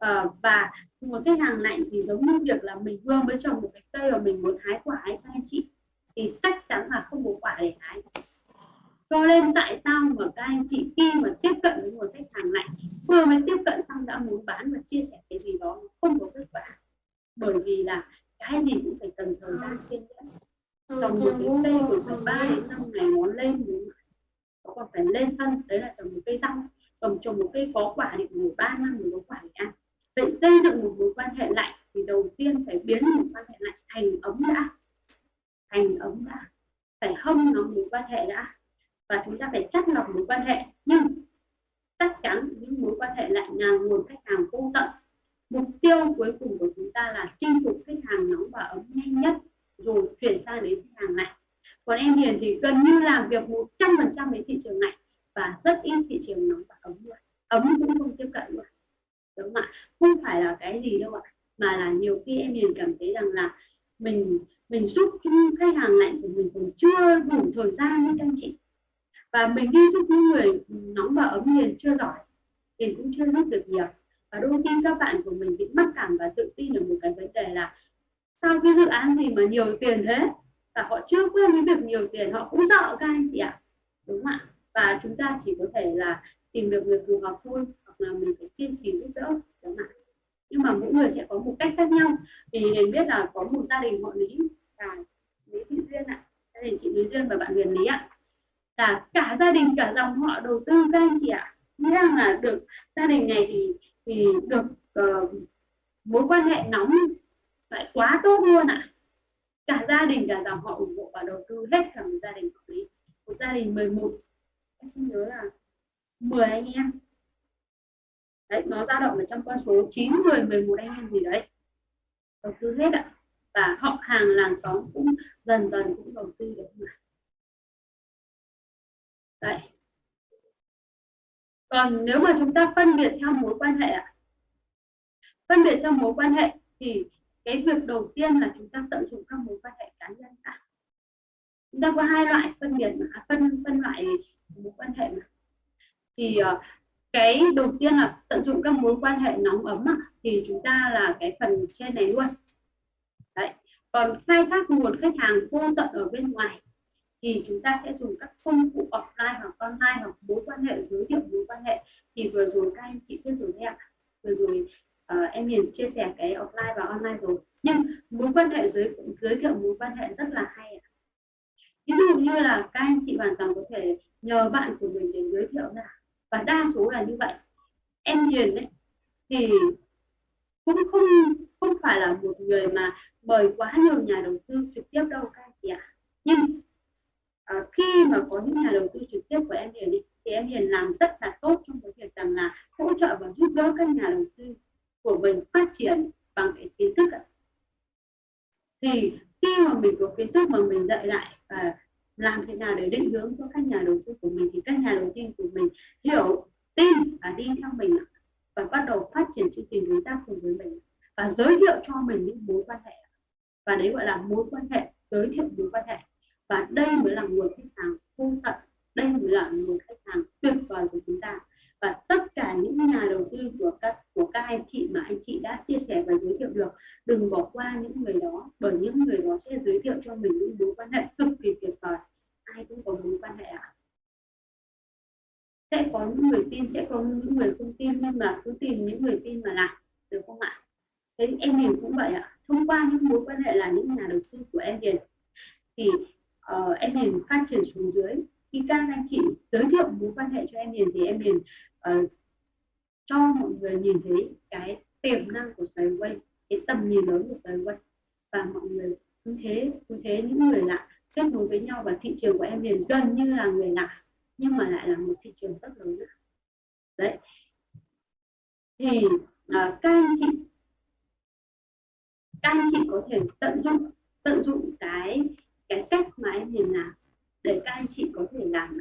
Ờ, và nguồn khách hàng lạnh thì giống như việc là mình vừa mới trồng một cái cây và mình muốn hái quả ấy các anh chị, thì chắc chắn là không có quả để hái. Cho nên tại sao mà các anh chị khi mà tiếp cận với nguồn khách hàng lạnh, vừa mới tiếp cận xong đã muốn bán và chia sẻ cái gì đó không có kết quả? Bởi vì là cái gì cũng phải cần thời gian kiên nhẫn. Trồng một cái cây còn phải ba đến năm ngày nó lên nó còn phải lên thân, đấy là trồng một cây rau trồng trồng một cây có quả thì phải ba năm mới có quả để ăn để xây dựng một mối quan hệ lạnh thì đầu tiên phải biến một quan hệ lạnh thành ấm đã. Thành ấm đã. Phải hâm nó mối quan hệ đã. Và chúng ta phải chắc lọc mối quan hệ. Nhưng chắc chắn những mối quan hệ lạnh là nguồn khách hàng vô tận. Mục tiêu cuối cùng của chúng ta là chinh phục khách hàng nóng và ấm nhanh nhất, rồi chuyển sang đến khách hàng lạnh. Còn em Hiền thì gần như làm việc 100% với thị trường lạnh và rất ít thị trường nóng và ấm luôn. Ấm cũng không tiếp cận luôn đúng không ạ? Không phải là cái gì đâu ạ, mà là nhiều khi em liền cảm thấy rằng là mình mình giúp khách hàng lạnh của mình còn chưa đủ thời gian với anh chị. Và mình đi giúp những người nóng và ấm liền chưa giỏi thì cũng chưa giúp được nhiều. Và đôi khi các bạn của mình bị mắc cảm và tự tin ở một cái vấn đề là sao cái dự án gì mà nhiều tiền thế? Và họ chưa quen với việc nhiều tiền, họ cũng sợ các anh chị ạ, đúng không ạ? Và chúng ta chỉ có thể là tìm được người phù hợp thôi mà mình phải kiên trì giúp đỡ chẳng hạn nhưng mà mỗi người sẽ có một cách khác nhau. Vì hiền biết là có một gia đình họ lý là lý thị duyên ạ. Gia đình chị lý duyên và bạn huyền lý ạ. Là cả gia đình cả dòng họ đầu tư các anh chị ạ. Nghĩa là được gia đình này thì thì được uh, mối quan hệ nóng lại quá tốt luôn ạ. Cả gia đình cả dòng họ ủng hộ và đầu tư hết cả một gia đình họ lý. Một gia đình 11 em không nhớ là 10 anh em đấy nó dao động ở trong con số 9 10 11 anh em gì đấy. Đầu tư hết ạ. Và họ hàng làng xóm cũng dần dần cũng đầu tư được mà đấy. Còn nếu mà chúng ta phân biệt theo mối quan hệ ạ. Phân biệt theo mối quan hệ thì cái việc đầu tiên là chúng ta tận dụng các mối quan hệ cá nhân đã. Chúng ta có hai loại phân biệt mà à, phân phân loại mối quan hệ mà. Thì uh, cái đầu tiên là tận dụng các mối quan hệ nóng ấm à, thì chúng ta là cái phần trên này luôn. Đấy còn khai thác nguồn khách hàng vô tận ở bên ngoài thì chúng ta sẽ dùng các công cụ offline hoặc online hoặc mối quan hệ giới thiệu mối quan hệ. Thì vừa rồi các anh chị biết rồi đấy ạ. Vừa rồi uh, em Hiền chia sẻ cái offline và online rồi. Nhưng mối quan hệ giới giới thiệu mối quan hệ rất là hay ạ. Ví dụ như là các anh chị hoàn toàn có thể nhờ bạn của mình để giới thiệu ra và đa số là như vậy. Em Hiền đấy. Thì cũng không không phải là một người mà mời quá nhiều nhà đầu tư trực tiếp đâu các anh chị ạ. Nhưng à, khi mà có những nhà đầu tư trực tiếp của em Hiền ấy, thì em Hiền làm rất là tốt trong cái việc rằng là hỗ trợ và giúp đỡ các nhà đầu tư của mình phát triển bằng cái kiến thức ạ. thì khi mà mình có kiến thức mà mình dạy lại và làm thế nào để định hướng cho các nhà đầu tư của mình thì các nhà đầu tư của mình hiểu, tin và đi theo mình và bắt đầu phát triển chương trình đối tác cùng với mình và giới thiệu cho mình những mối quan hệ và đấy gọi là mối quan hệ, giới thiệu mối quan hệ. Và đây mới là nguồn khách hàng vô tận, đây mới là nguồn khách hàng tuyệt vời của chúng ta. Và tất cả những nhà đầu tư của các của các anh chị mà anh chị đã chia sẻ và giới thiệu được, đừng bỏ qua những người đó, bởi những người đó sẽ giới thiệu cho mình những mối quan hệ cực kỳ tuyệt vời ai cũng có mối quan hệ ạ. À? sẽ có những người tin sẽ có những người không tin nhưng mà cứ tìm những người tin mà làm được không ạ? Thế em Hiền cũng vậy ạ. Thông qua những mối quan hệ là những nhà đầu tư của em Hiền thì uh, em hiền phát triển xuống dưới. Khi các anh chị giới thiệu mối quan hệ cho em hiền thì em hiền uh, ờ, cho mọi người nhìn thấy cái tiềm năng của xoáy quay cái tầm nhìn lớn của xoáy quay. Và mọi người cứ thế cứ thế những người lạ kết nối với nhau và thị trường của em liền gần như là người lạ nhưng mà lại là một thị trường rất lớn đấy. Thì à, các anh chị các anh chị có thể tận dụng tận dụng cái cái cách mà em liền làm để các anh chị có thể làm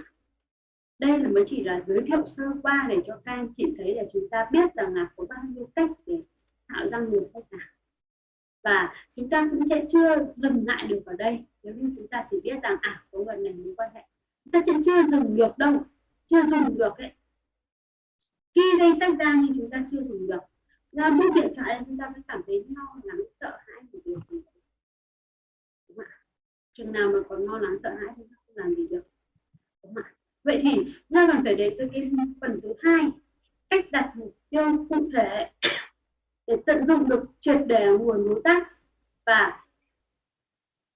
đây là mới chỉ là giới thiệu sơ qua để cho các anh chị thấy để chúng ta biết rằng là có bao nhiêu cách để tạo ra nguồn khách hàng. Và chúng ta cũng sẽ chưa dừng lại được ở đây nếu như chúng ta chỉ biết rằng à có người này mối quan hệ, chúng ta sẽ chưa dùng được đâu, chưa dùng được ấy. Khi đây sách ra nhưng chúng ta chưa dùng được. Ra bút điện thoại chúng ta mới cảm thấy lo lắng, sợ hãi một điều gì đúng ạ? Chừng nào mà còn lo lắng, sợ hãi chúng ta không làm gì được. Đúng ạ? Vậy thì ra còn phải đến tới cái phần thứ hai, cách đặt mục tiêu cụ thể để tận dụng được triệt để nguồn đối tác và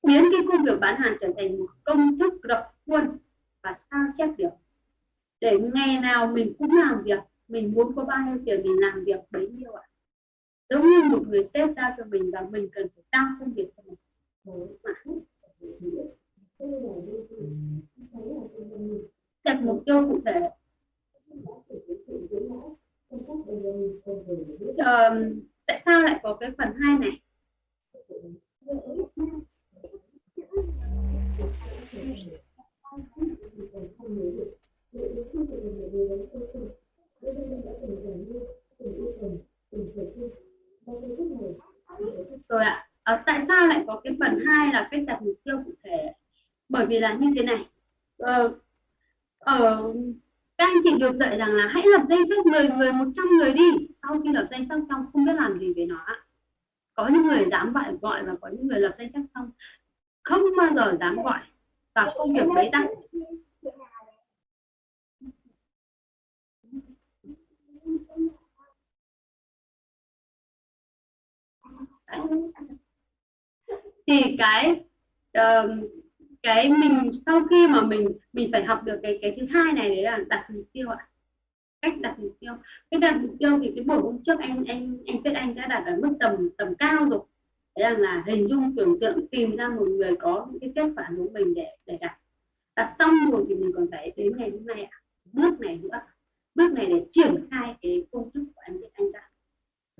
biến cái công việc bán hàng trở thành một công thức độc khuôn và sao chép được? Để ngày nào mình cũng làm việc mình muốn có bao nhiêu tiền mình làm việc bấy nhiêu ạ. Giống như một người sếp giao cho mình và mình cần phải giao công việc cho mình. Đặt mục tiêu cụ thể. Uh, tại sao lại có cái phần hai này? Rồi ạ. À, tại sao lại có cái phần hai là cách đặt mục tiêu cụ thể? Bởi vì là như thế này. Ờ, ở các anh chị được dạy rằng là hãy lập danh sách 10 người 100 người đi. Sau khi lập danh sách xong không biết làm gì với nó có những người dám gọi gọi và có những người lập danh sách xong không bao giờ dám gọi và không việc bế tắc. Thì cái uh, cái mình sau khi mà mình mình phải học được cái cái thứ hai này đấy là đặt mục tiêu ạ. Cách đặt mục tiêu. Cái đặt mục tiêu thì cái buổi hôm trước anh anh anh biết Anh đã đặt ở mức tầm tầm cao rồi đấy là, hình dung tưởng tượng tìm ra một người có những cái kết quả của mình để để đặt đặt xong rồi thì mình còn phải đến ngày hôm nay ạ. Bước này nữa. Bước này để triển khai cái công thức của anh Tuyết Anh đã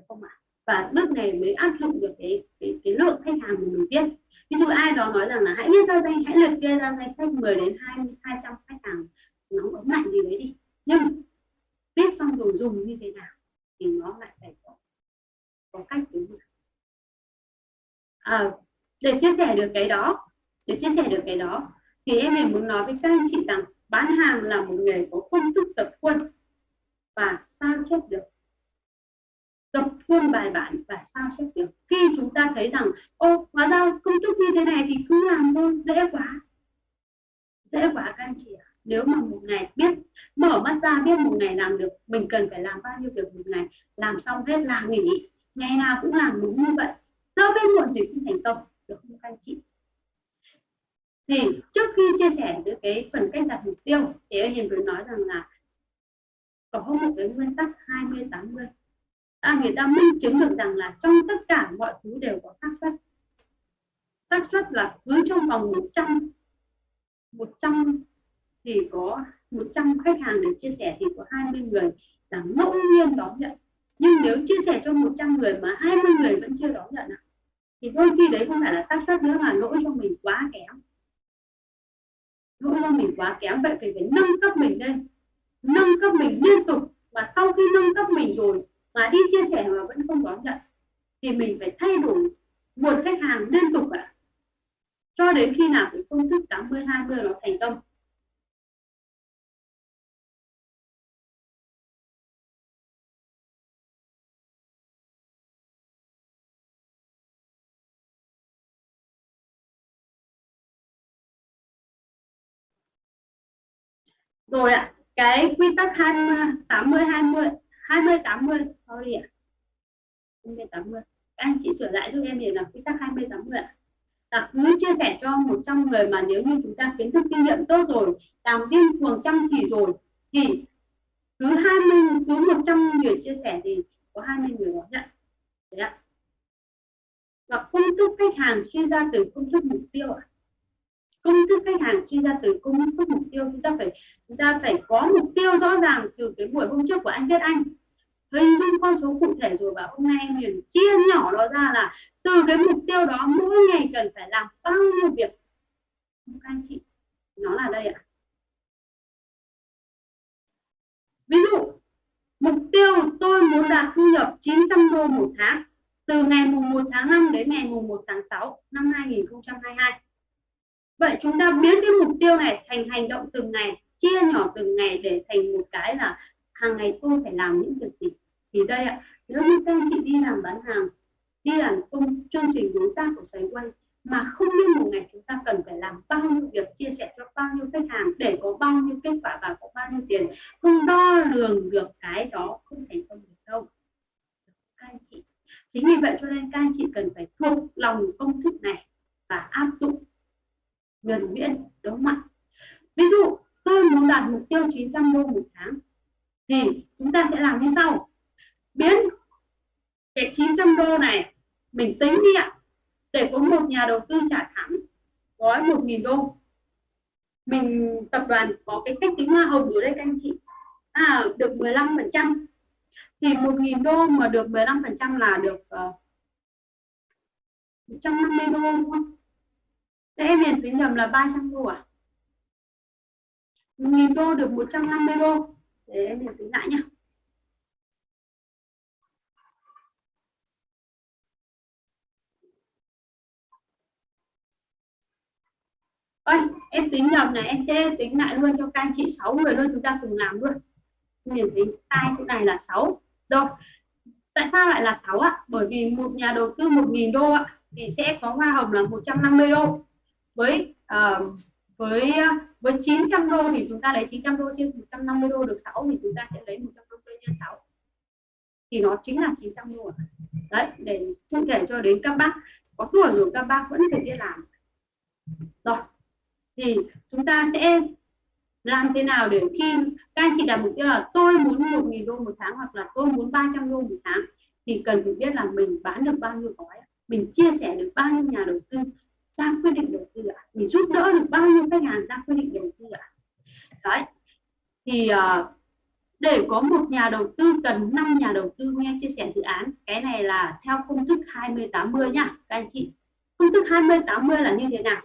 không ạ? Và bước này mới áp dụng được cái cái, cái lượng khách hàng của mình biết. Ví dụ ai đó nói rằng là hãy viết ra danh hãy liệt kê ra danh sách 10 đến 20 200 khách hàng. Nó ấm lạnh gì đấy đi. Nhưng biết xong rồi dùng như thế nào thì nó lại phải có có cách đúng không à, để chia sẻ được cái đó để chia sẻ được cái đó thì em mình muốn nói với các anh chị rằng bán hàng là một nghề có công thức tập khuôn và sao chép được. Tập khuôn bài bản và sao chép được. Khi chúng ta thấy rằng ô hóa ra công thức như thế này thì cứ làm thôi dễ quá. Dễ quá các anh chị ạ. Nếu mà một ngày biết mở mắt ra biết một ngày làm được mình cần phải làm bao nhiêu việc một ngày làm xong hết là nghỉ. Ngày nào cũng làm đúng như vậy sớm hay muộn rồi khi thành công được không các anh chị thì trước khi chia sẻ với cái phần cách đặt mục tiêu thì em hiền vừa nói rằng là có một cái nguyên tắc 20 80 à, người ta minh chứng được rằng là trong tất cả mọi thứ đều có xác suất. Xác suất là cứ trong vòng 100 100 thì có 100 khách hàng để chia sẻ thì có 20 người là ngẫu nhiên đón nhận. Nhưng nếu chia sẻ cho 100 người mà 20 người vẫn chưa đón nhận thì đôi khi đấy không phải là xác suất nữa mà lỗi cho mình quá kém. Lỗi cho mình quá kém, vậy phải phải nâng cấp mình lên. Nâng cấp mình liên tục. Và sau khi nâng cấp mình rồi mà đi chia sẻ mà vẫn không đón nhận, thì mình phải thay đổi nguồn khách hàng liên tục ạ. À. cho đến khi nào cái công thức 80 20 nó thành công. Rồi ạ, cái quy tắc 20 80 20 20 80 sorry ạ. 20 80 các anh chị sửa lại giúp em thì là quy tắc 20 80 ạ. Là cứ chia sẻ cho 100 người mà nếu như chúng ta kiến thức kinh nghiệm tốt rồi, làm điên cuồng chăm chỉ rồi, thì cứ 20 cứ 100 người chia sẻ thì có 20 người đó nhận đấy ạ. Và công thức khách hàng chuyên gia từ công thức mục tiêu ạ. à công thức khách hàng suy ra từ công thức mục tiêu, chúng ta phải, chúng ta phải có mục tiêu rõ ràng từ cái buổi hôm trước của anh biết anh. Hình dung con số cụ thể rồi và hôm nay em liền chia nhỏ nó ra là từ cái mục tiêu đó mỗi ngày cần phải làm bao nhiêu việc? Các anh chị, nó là đây ạ. Ví dụ, mục tiêu tôi muốn đạt thu nhập 900 đô một tháng từ ngày mùng 1 tháng 5 đến ngày mùng 1 tháng 6 năm 2022 vậy chúng ta biến cái mục tiêu này thành hành động từng ngày, chia nhỏ từng ngày để thành một cái là hàng ngày tôi phải làm những việc gì? Thì đây ạ, nếu như các anh chị đi làm bán hàng, đi làm công, chương trình đối tác của sài quay, mà không biết một ngày chúng ta cần phải làm bao nhiêu việc, chia sẻ cho bao nhiêu khách hàng để có bao nhiêu kết quả và có bao nhiêu tiền, không đo lường được cái đó không thành công được đâu. Các anh chị. Chính vì vậy cho nên các anh chị cần phải thuộc lòng công thức này và áp dụng nhuần nhuyễn đúng không ạ ví dụ tôi muốn đạt mục tiêu 900 đô một tháng thì chúng ta sẽ làm như sau. Biến cái 900 đô này mình tính đi ạ. Để có một nhà đầu tư trả thẳng gói 1.000 đô. Mình tập đoàn có cái cách tính hoa hồng ở đây các anh chị. À, được 15 phần trăm. Thì 1.000 đô mà được 15 phần trăm là được ờ, uh, 150 đô đúng không? Thế em hiền tính nhầm là 300 đô à? 1.000 đô được 150 đô. Để em hiền tính lại nhá. Ôi, em tính nhầm này em sẽ tính lại luôn cho các anh chị 6 người luôn chúng ta cùng làm luôn nhìn thấy sai chỗ này là 6 rồi tại sao lại là 6 ạ bởi vì một nhà đầu tư 1.000 đô ạ thì sẽ có hoa hồng là 150 đô với uh, với ờ, với 900 đô thì chúng ta lấy 900 đô trên 150 đô được 6 thì chúng ta sẽ lấy 100 đô nhân 6 thì nó chính là 900 đô đấy để cụ thể cho đến các bác có tuổi rồi các bác vẫn phải đi làm. Rồi thì chúng ta sẽ làm thế nào để khi các anh chị đặt mục tiêu là tôi muốn 1.000 đô một tháng hoặc là tôi muốn 300 đô một tháng thì cần phải biết là mình bán được bao nhiêu gói mình chia sẻ được bao nhiêu nhà đầu tư ra quyết định đầu tư ạ? Mình giúp đỡ được bao nhiêu khách hàng ra quyết định đầu tư ạ? Đấy thì uh, để có một nhà đầu tư cần 5 nhà đầu tư nghe chia sẻ dự án cái này là theo công thức 20 80 nhá các anh chị. Công thức 20 80 là như thế nào?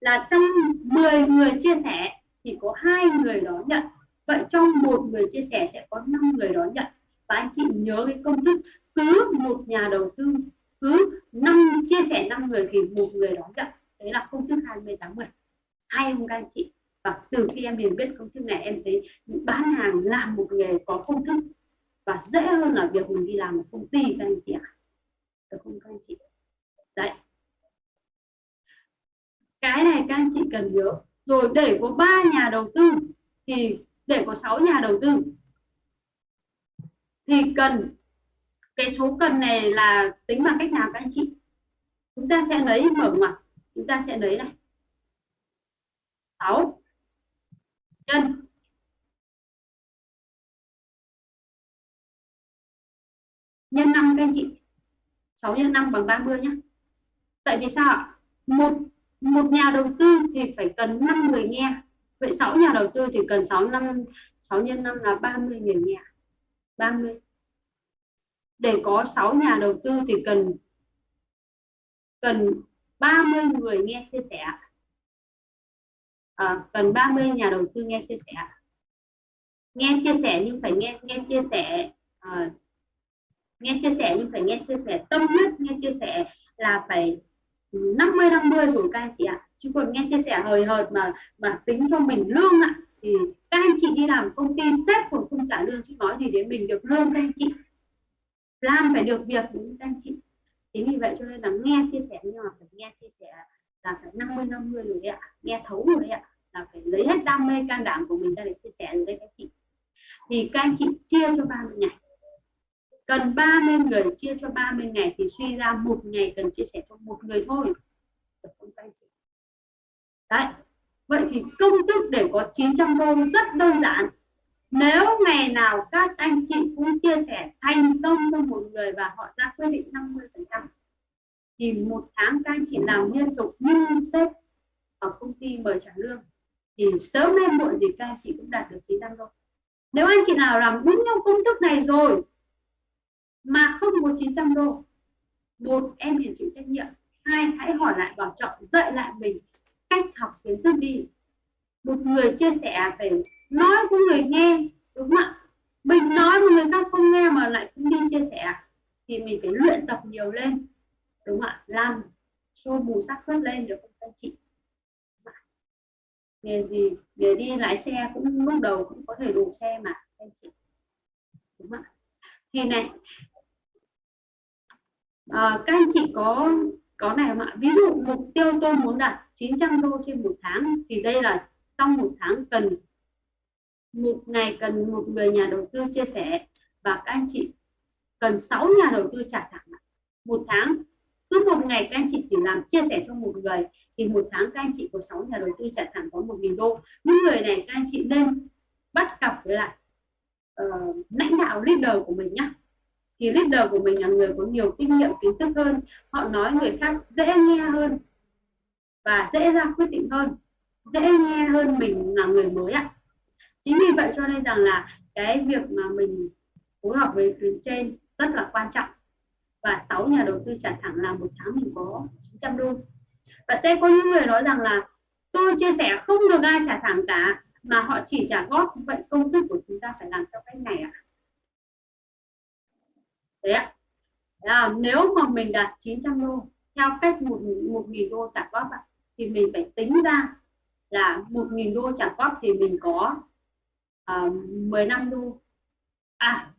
Là trong 10 người chia sẻ thì có hai người đó nhận. Vậy trong một người chia sẻ sẽ có 5 người đó nhận. Và anh chị nhớ cái công thức cứ một nhà đầu tư cứ năm chia sẻ 5 người thì một người đó nhận đấy là công thức 20 80 hay không các anh chị. Và từ khi em hiểu biết công thức này, em thấy bán hàng làm một nghề có công thức. Và dễ hơn là việc mình đi làm một công ty các anh chị ạ. Được không các anh chị? Đấy. Cái này các anh chị cần nhớ. Rồi để có ba nhà đầu tư thì để có 6 nhà đầu tư thì cần cái số cân này là tính bằng cách nào các anh chị? Chúng ta sẽ lấy mở ngoặc, chúng ta sẽ lấy này. 6 nhân nhân 5 các anh chị. 6 nhân 5 bằng 30 nhé tại vì sao một một nhà đầu tư thì phải cần 5 người nghe. Vậy 6 nhà đầu tư thì cần 6 năm 6 nhân 5 là 30 người nghe. 30 để có 6 nhà đầu tư thì cần cần 30 người nghe chia sẻ à, cần 30 nhà đầu tư nghe chia sẻ nghe chia sẻ nhưng phải nghe nghe chia sẻ à, nghe chia sẻ nhưng phải nghe chia sẻ tâm huyết nghe chia sẻ là phải 50 50 rồi các anh chị ạ. À. chứ còn nghe chia sẻ hời hợt mà mà tính cho mình lương ạ à, thì các anh chị đi làm công ty sếp còn không trả lương chứ nói gì đến mình được lương các anh chị làm phải được việc đúng các anh chị. Chính vì vậy cho nên là nghe chia sẻ nhưng mà phải nghe chia sẻ là phải 50 50 rồi đấy ạ. Nghe thấu rồi đấy ạ. Là phải lấy hết đam mê can đảm của mình ra để chia sẻ rồi đấy các anh chị. Thì các anh chị chia cho 30 ngày. Cần 30 người chia cho 30 ngày thì suy ra một ngày cần chia sẻ cho một người thôi. Được không các anh chị? Đấy. Vậy thì công thức để có 900 đô, rất đơn giản nếu ngày nào các anh chị cũng chia sẻ thành công cho một người và họ ra quyết định 50 phần trăm, thì một tháng các anh chị làm liên tục như sếp ở công ty mời trả lương, thì sớm hay muộn gì các anh chị cũng đạt được 900 đô nếu anh chị nào làm đúng theo công thức này rồi mà không có 900 đô, một em phải chịu trách nhiệm, hai hãy hỏi lại bảo trọng dạy lại mình cách học kiến thức đi. Một người chia sẻ về nói với người nghe đúng không ạ? Mình nói mà người khác không nghe mà lại cũng đi chia sẻ à? thì mình phải luyện tập nhiều lên đúng không ạ? Làm xô bù xác suất lên được không anh chị? Nghề gì nghề đi lái xe cũng lúc đầu cũng có thể đủ xe mà anh chị. Đúng không ạ? Thì này à, các anh chị có có này mà ví dụ mục tiêu tôi muốn đạt 900 đô trên một tháng thì đây là trong một tháng cần một ngày cần một người nhà đầu tư chia sẻ và các anh chị cần 6 nhà đầu tư trả thẳng một tháng cứ một ngày các anh chị chỉ làm chia sẻ cho một người thì một tháng các anh chị có 6 nhà đầu tư trả thẳng có 1.000 đô. Những người này các anh chị nên bắt cặp với lại uh, lãnh đạo leader của mình nhé thì leader của mình là người có nhiều kinh nghiệm kiến thức hơn họ nói người khác dễ nghe hơn và dễ ra quyết định hơn dễ nghe hơn mình là người mới ạ chính vì vậy cho nên rằng là cái việc mà mình phối hợp với tuyến trên rất là quan trọng. Và 6 nhà đầu tư trả thẳng là một tháng mình có 900 đô. Và sẽ có những người nói rằng là tôi chia sẻ không được ai trả thẳng cả mà họ chỉ trả góp. Vậy công thức của chúng ta phải làm theo cách này ạ. À? đấy ạ. À, nếu mà mình đạt 900 đô theo cách một một nghìn đô trả góp ạ thì mình phải tính ra là một nghìn đô trả góp thì mình có uh, năm 15 đô. À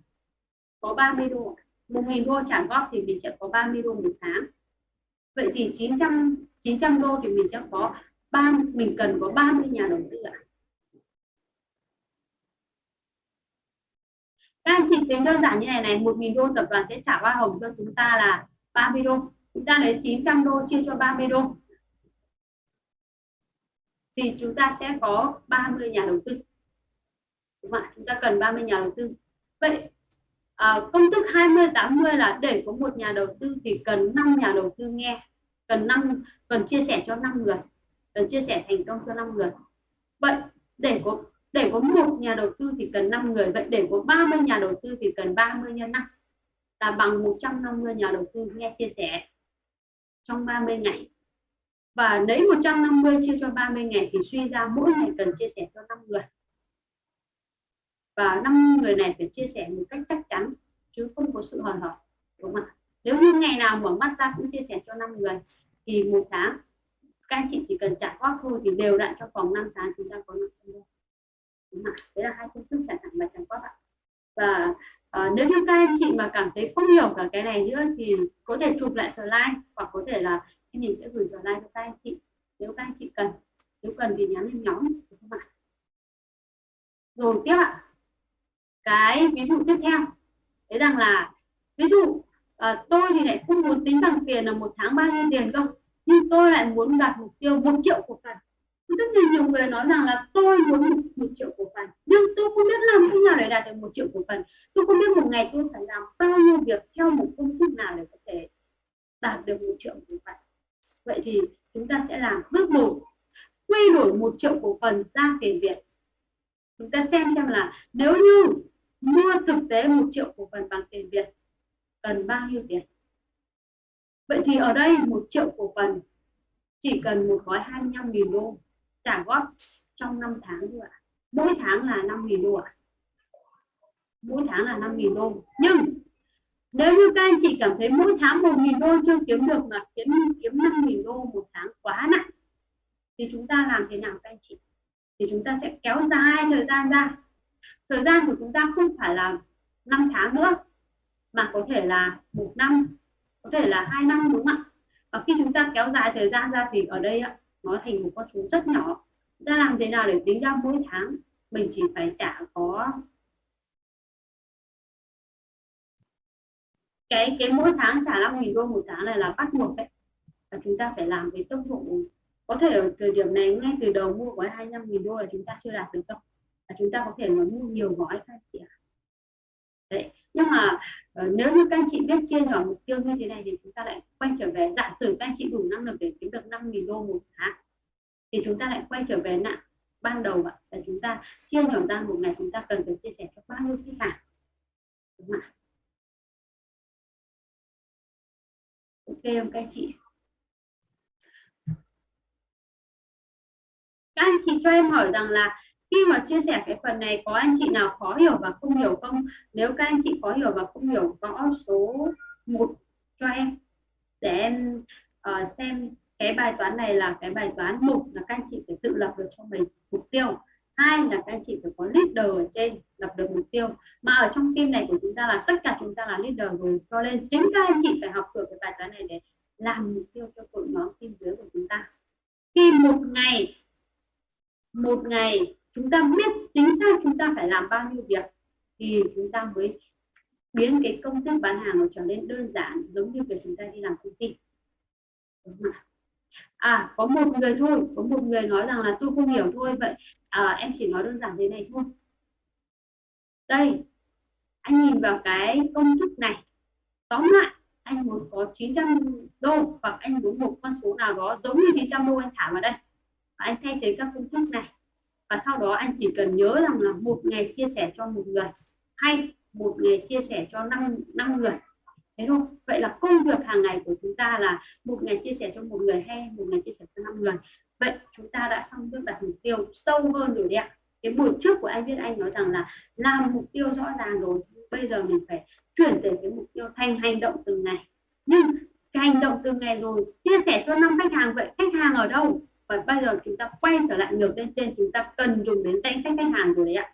có 30 đô một nghìn đô trả góp thì mình sẽ có 30 đô một tháng. Vậy thì 900 900 đô thì mình sẽ có ba mình cần có 30 nhà đầu tư ạ. À? các anh chị tính đơn giản như này này 1.000 đô tập đoàn sẽ trả hoa hồng cho chúng ta là 30 đô. Chúng ta lấy 900 đô chia cho 30 đô. Thì chúng ta sẽ có 30 nhà đầu tư đúng không ạ? Chúng ta cần 30 nhà đầu tư. Vậy à, công thức 20 80 là để có một nhà đầu tư thì cần 5 nhà đầu tư nghe cần 5 cần chia sẻ cho 5 người cần chia sẻ thành công cho 5 người. Vậy để có để có một nhà đầu tư thì cần 5 người vậy để có 30 nhà đầu tư thì cần 30 nhân 5 là bằng 150 nhà đầu tư nghe chia sẻ trong 30 ngày. Và lấy 150 chia cho 30 ngày thì suy ra mỗi ngày cần chia sẻ cho 5 người và năm người này phải chia sẻ một cách chắc chắn chứ không có sự hời hợt đúng không ạ? Nếu như ngày nào mở mắt ra cũng chia sẻ cho năm người thì một tháng các anh chị chỉ cần trả góp thôi thì đều đặn cho vòng 5 tháng chúng ta có 500 đô. Đúng không? đấy là hai phương thức trả thẳng và trả góp ạ. Và uh, nếu như các anh chị mà cảm thấy không hiểu cả cái này nữa thì có thể chụp lại slide hoặc có thể là mình sẽ gửi slide cho các anh chị. Nếu các anh chị cần nếu cần thì nhắn lên nhóm đúng không ạ? Rồi tiếp ạ cái ví dụ tiếp theo. Thấy rằng là ví dụ à, tôi thì lại không muốn tính bằng tiền là một tháng bao nhiêu tiền đâu nhưng tôi lại muốn đạt mục tiêu một triệu cổ phần. Rất là nhiều người nói rằng là tôi muốn một, một triệu cổ phần nhưng tôi không biết làm thế nào để đạt được một triệu cổ phần. Tôi không biết một ngày tôi phải làm bao nhiêu việc theo một công thức nào để có thể đạt được một triệu cổ phần. Vậy thì chúng ta sẽ làm bước một. Quy đổi một triệu cổ phần ra tiền việt. Chúng ta xem xem là nếu như mua thực tế một triệu cổ phần bằng tiền việt, cần bao nhiêu tiền? Vậy thì ở đây một triệu cổ phần chỉ cần một gói 25.000 đô, trả góp trong 5 tháng thôi ạ. Mỗi tháng là 5.000 đô ạ. Mỗi tháng là 5.000 đô. Nhưng nếu như các anh chị cảm thấy mỗi tháng 1.000 đô chưa kiếm được mà kiếm kiếm 5.000 đô một tháng quá nặng, thì chúng ta làm thế nào các anh chị? Thì chúng ta sẽ kéo dài thời gian ra thời gian của chúng ta không phải là 5 tháng nữa, mà có thể là một năm, có thể là hai năm đúng không ạ? Và khi chúng ta kéo dài thời gian ra thì ở đây ạ, nó thành một con số rất nhỏ. Ta làm thế nào để tính ra mỗi tháng mình chỉ phải trả có cái cái mỗi tháng trả 5.000 đô một tháng này là bắt buộc đấy. Và chúng ta phải làm với tốc độ. Có thể ở thời điểm này, ngay từ đầu mua gói 25 nghìn đô là chúng ta chưa đạt được đâu là chúng ta có thể mà mua nhiều gói các anh chị ạ. Đấy nhưng mà uh, nếu như các anh chị biết chia nhỏ mục tiêu như thế này thì chúng ta lại quay trở về giả sử các anh chị đủ năng lực để kiếm được 5.000 đô một tháng thì chúng ta lại quay trở về nặng ban đầu ạ. Là chúng ta chia nhỏ ra một ngày chúng ta cần phải chia sẻ cho bao nhiêu khách hàng? Đúng không ạ? Ok không các anh chị? Các anh chị cho em hỏi rằng là khi mà chia sẻ cái phần này có anh chị nào khó hiểu và không hiểu không? Nếu các anh chị khó hiểu và không hiểu gõ số 1 cho em. Để em uh, xem cái bài toán này là cái bài toán một là các anh chị phải tự lập được cho mình mục tiêu. Hai là các anh chị phải có leader ở trên lập được mục tiêu. Mà ở trong team này của chúng ta là tất cả chúng ta là leader rồi. Cho nên chính các anh chị phải học được cái bài toán này để làm mục tiêu cho đội nhóm team dưới của chúng ta. Khi một ngày một ngày chúng ta biết chính xác chúng ta phải làm bao nhiêu việc thì chúng ta mới biến cái công thức bán hàng nó trở nên đơn giản giống như việc chúng ta đi làm công ty. Đúng không ạ? À có một người thôi có một người nói rằng là tôi không hiểu thôi vậy à, em chỉ nói đơn giản thế này thôi. Đây anh nhìn vào cái công thức này. Tóm lại anh muốn có 900 đô hoặc anh muốn một con số nào đó giống như 900 đô anh thả vào đây. Và anh thay thế các công thức này và sau đó anh chỉ cần nhớ rằng là một ngày chia sẻ cho một người hay một ngày chia sẻ cho năm năm người. Thế thôi. Vậy là công việc hàng ngày của chúng ta là một ngày chia sẻ cho một người hay một ngày chia sẻ cho năm người. Vậy chúng ta đã xong bước đặt mục tiêu sâu hơn rồi đấy ạ. Cái buổi trước của anh biết anh nói rằng là làm mục tiêu rõ ràng rồi, bây giờ mình phải chuyển từ cái mục tiêu thành hành động từng ngày. Nhưng cái hành động từng ngày rồi, chia sẻ cho năm khách hàng, vậy khách hàng ở đâu? Và bây giờ chúng ta quay trở lại ngược lên trên chúng ta cần dùng đến danh sách khách hàng rồi đấy ạ.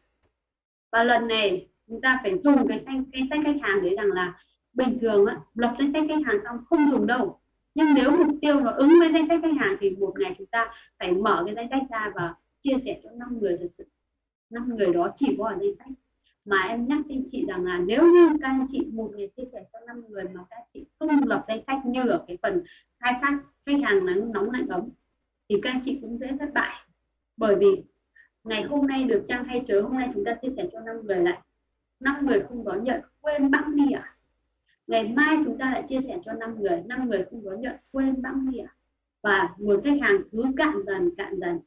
Và lần này chúng ta phải dùng cái danh cái sách khách hàng đấy rằng là bình thường á, lập danh sách khách hàng xong không dùng đâu. Nhưng nếu mục tiêu nó ứng với danh sách khách hàng thì một ngày chúng ta phải mở cái danh sách ra và chia sẻ cho năm người thật sự. Năm người đó chỉ có ở danh sách. Mà em nhắc anh chị rằng là nếu như các anh chị một ngày chia sẻ cho năm người mà các chị không lập danh sách như ở cái phần khai thác khách hàng nắng nóng lạnh ấm thì các anh chị cũng dễ thất bại. Bởi vì ngày hôm nay được chăng hay chớ hôm nay chúng ta chia sẻ cho năm người lại. Năm người không đón nhận, quên bẵng đi à ngày mai chúng ta lại chia sẻ cho năm người năm người không đón nhận, quên bẵng đi à và nguồn khách hàng cứ cạn dần cạn dần.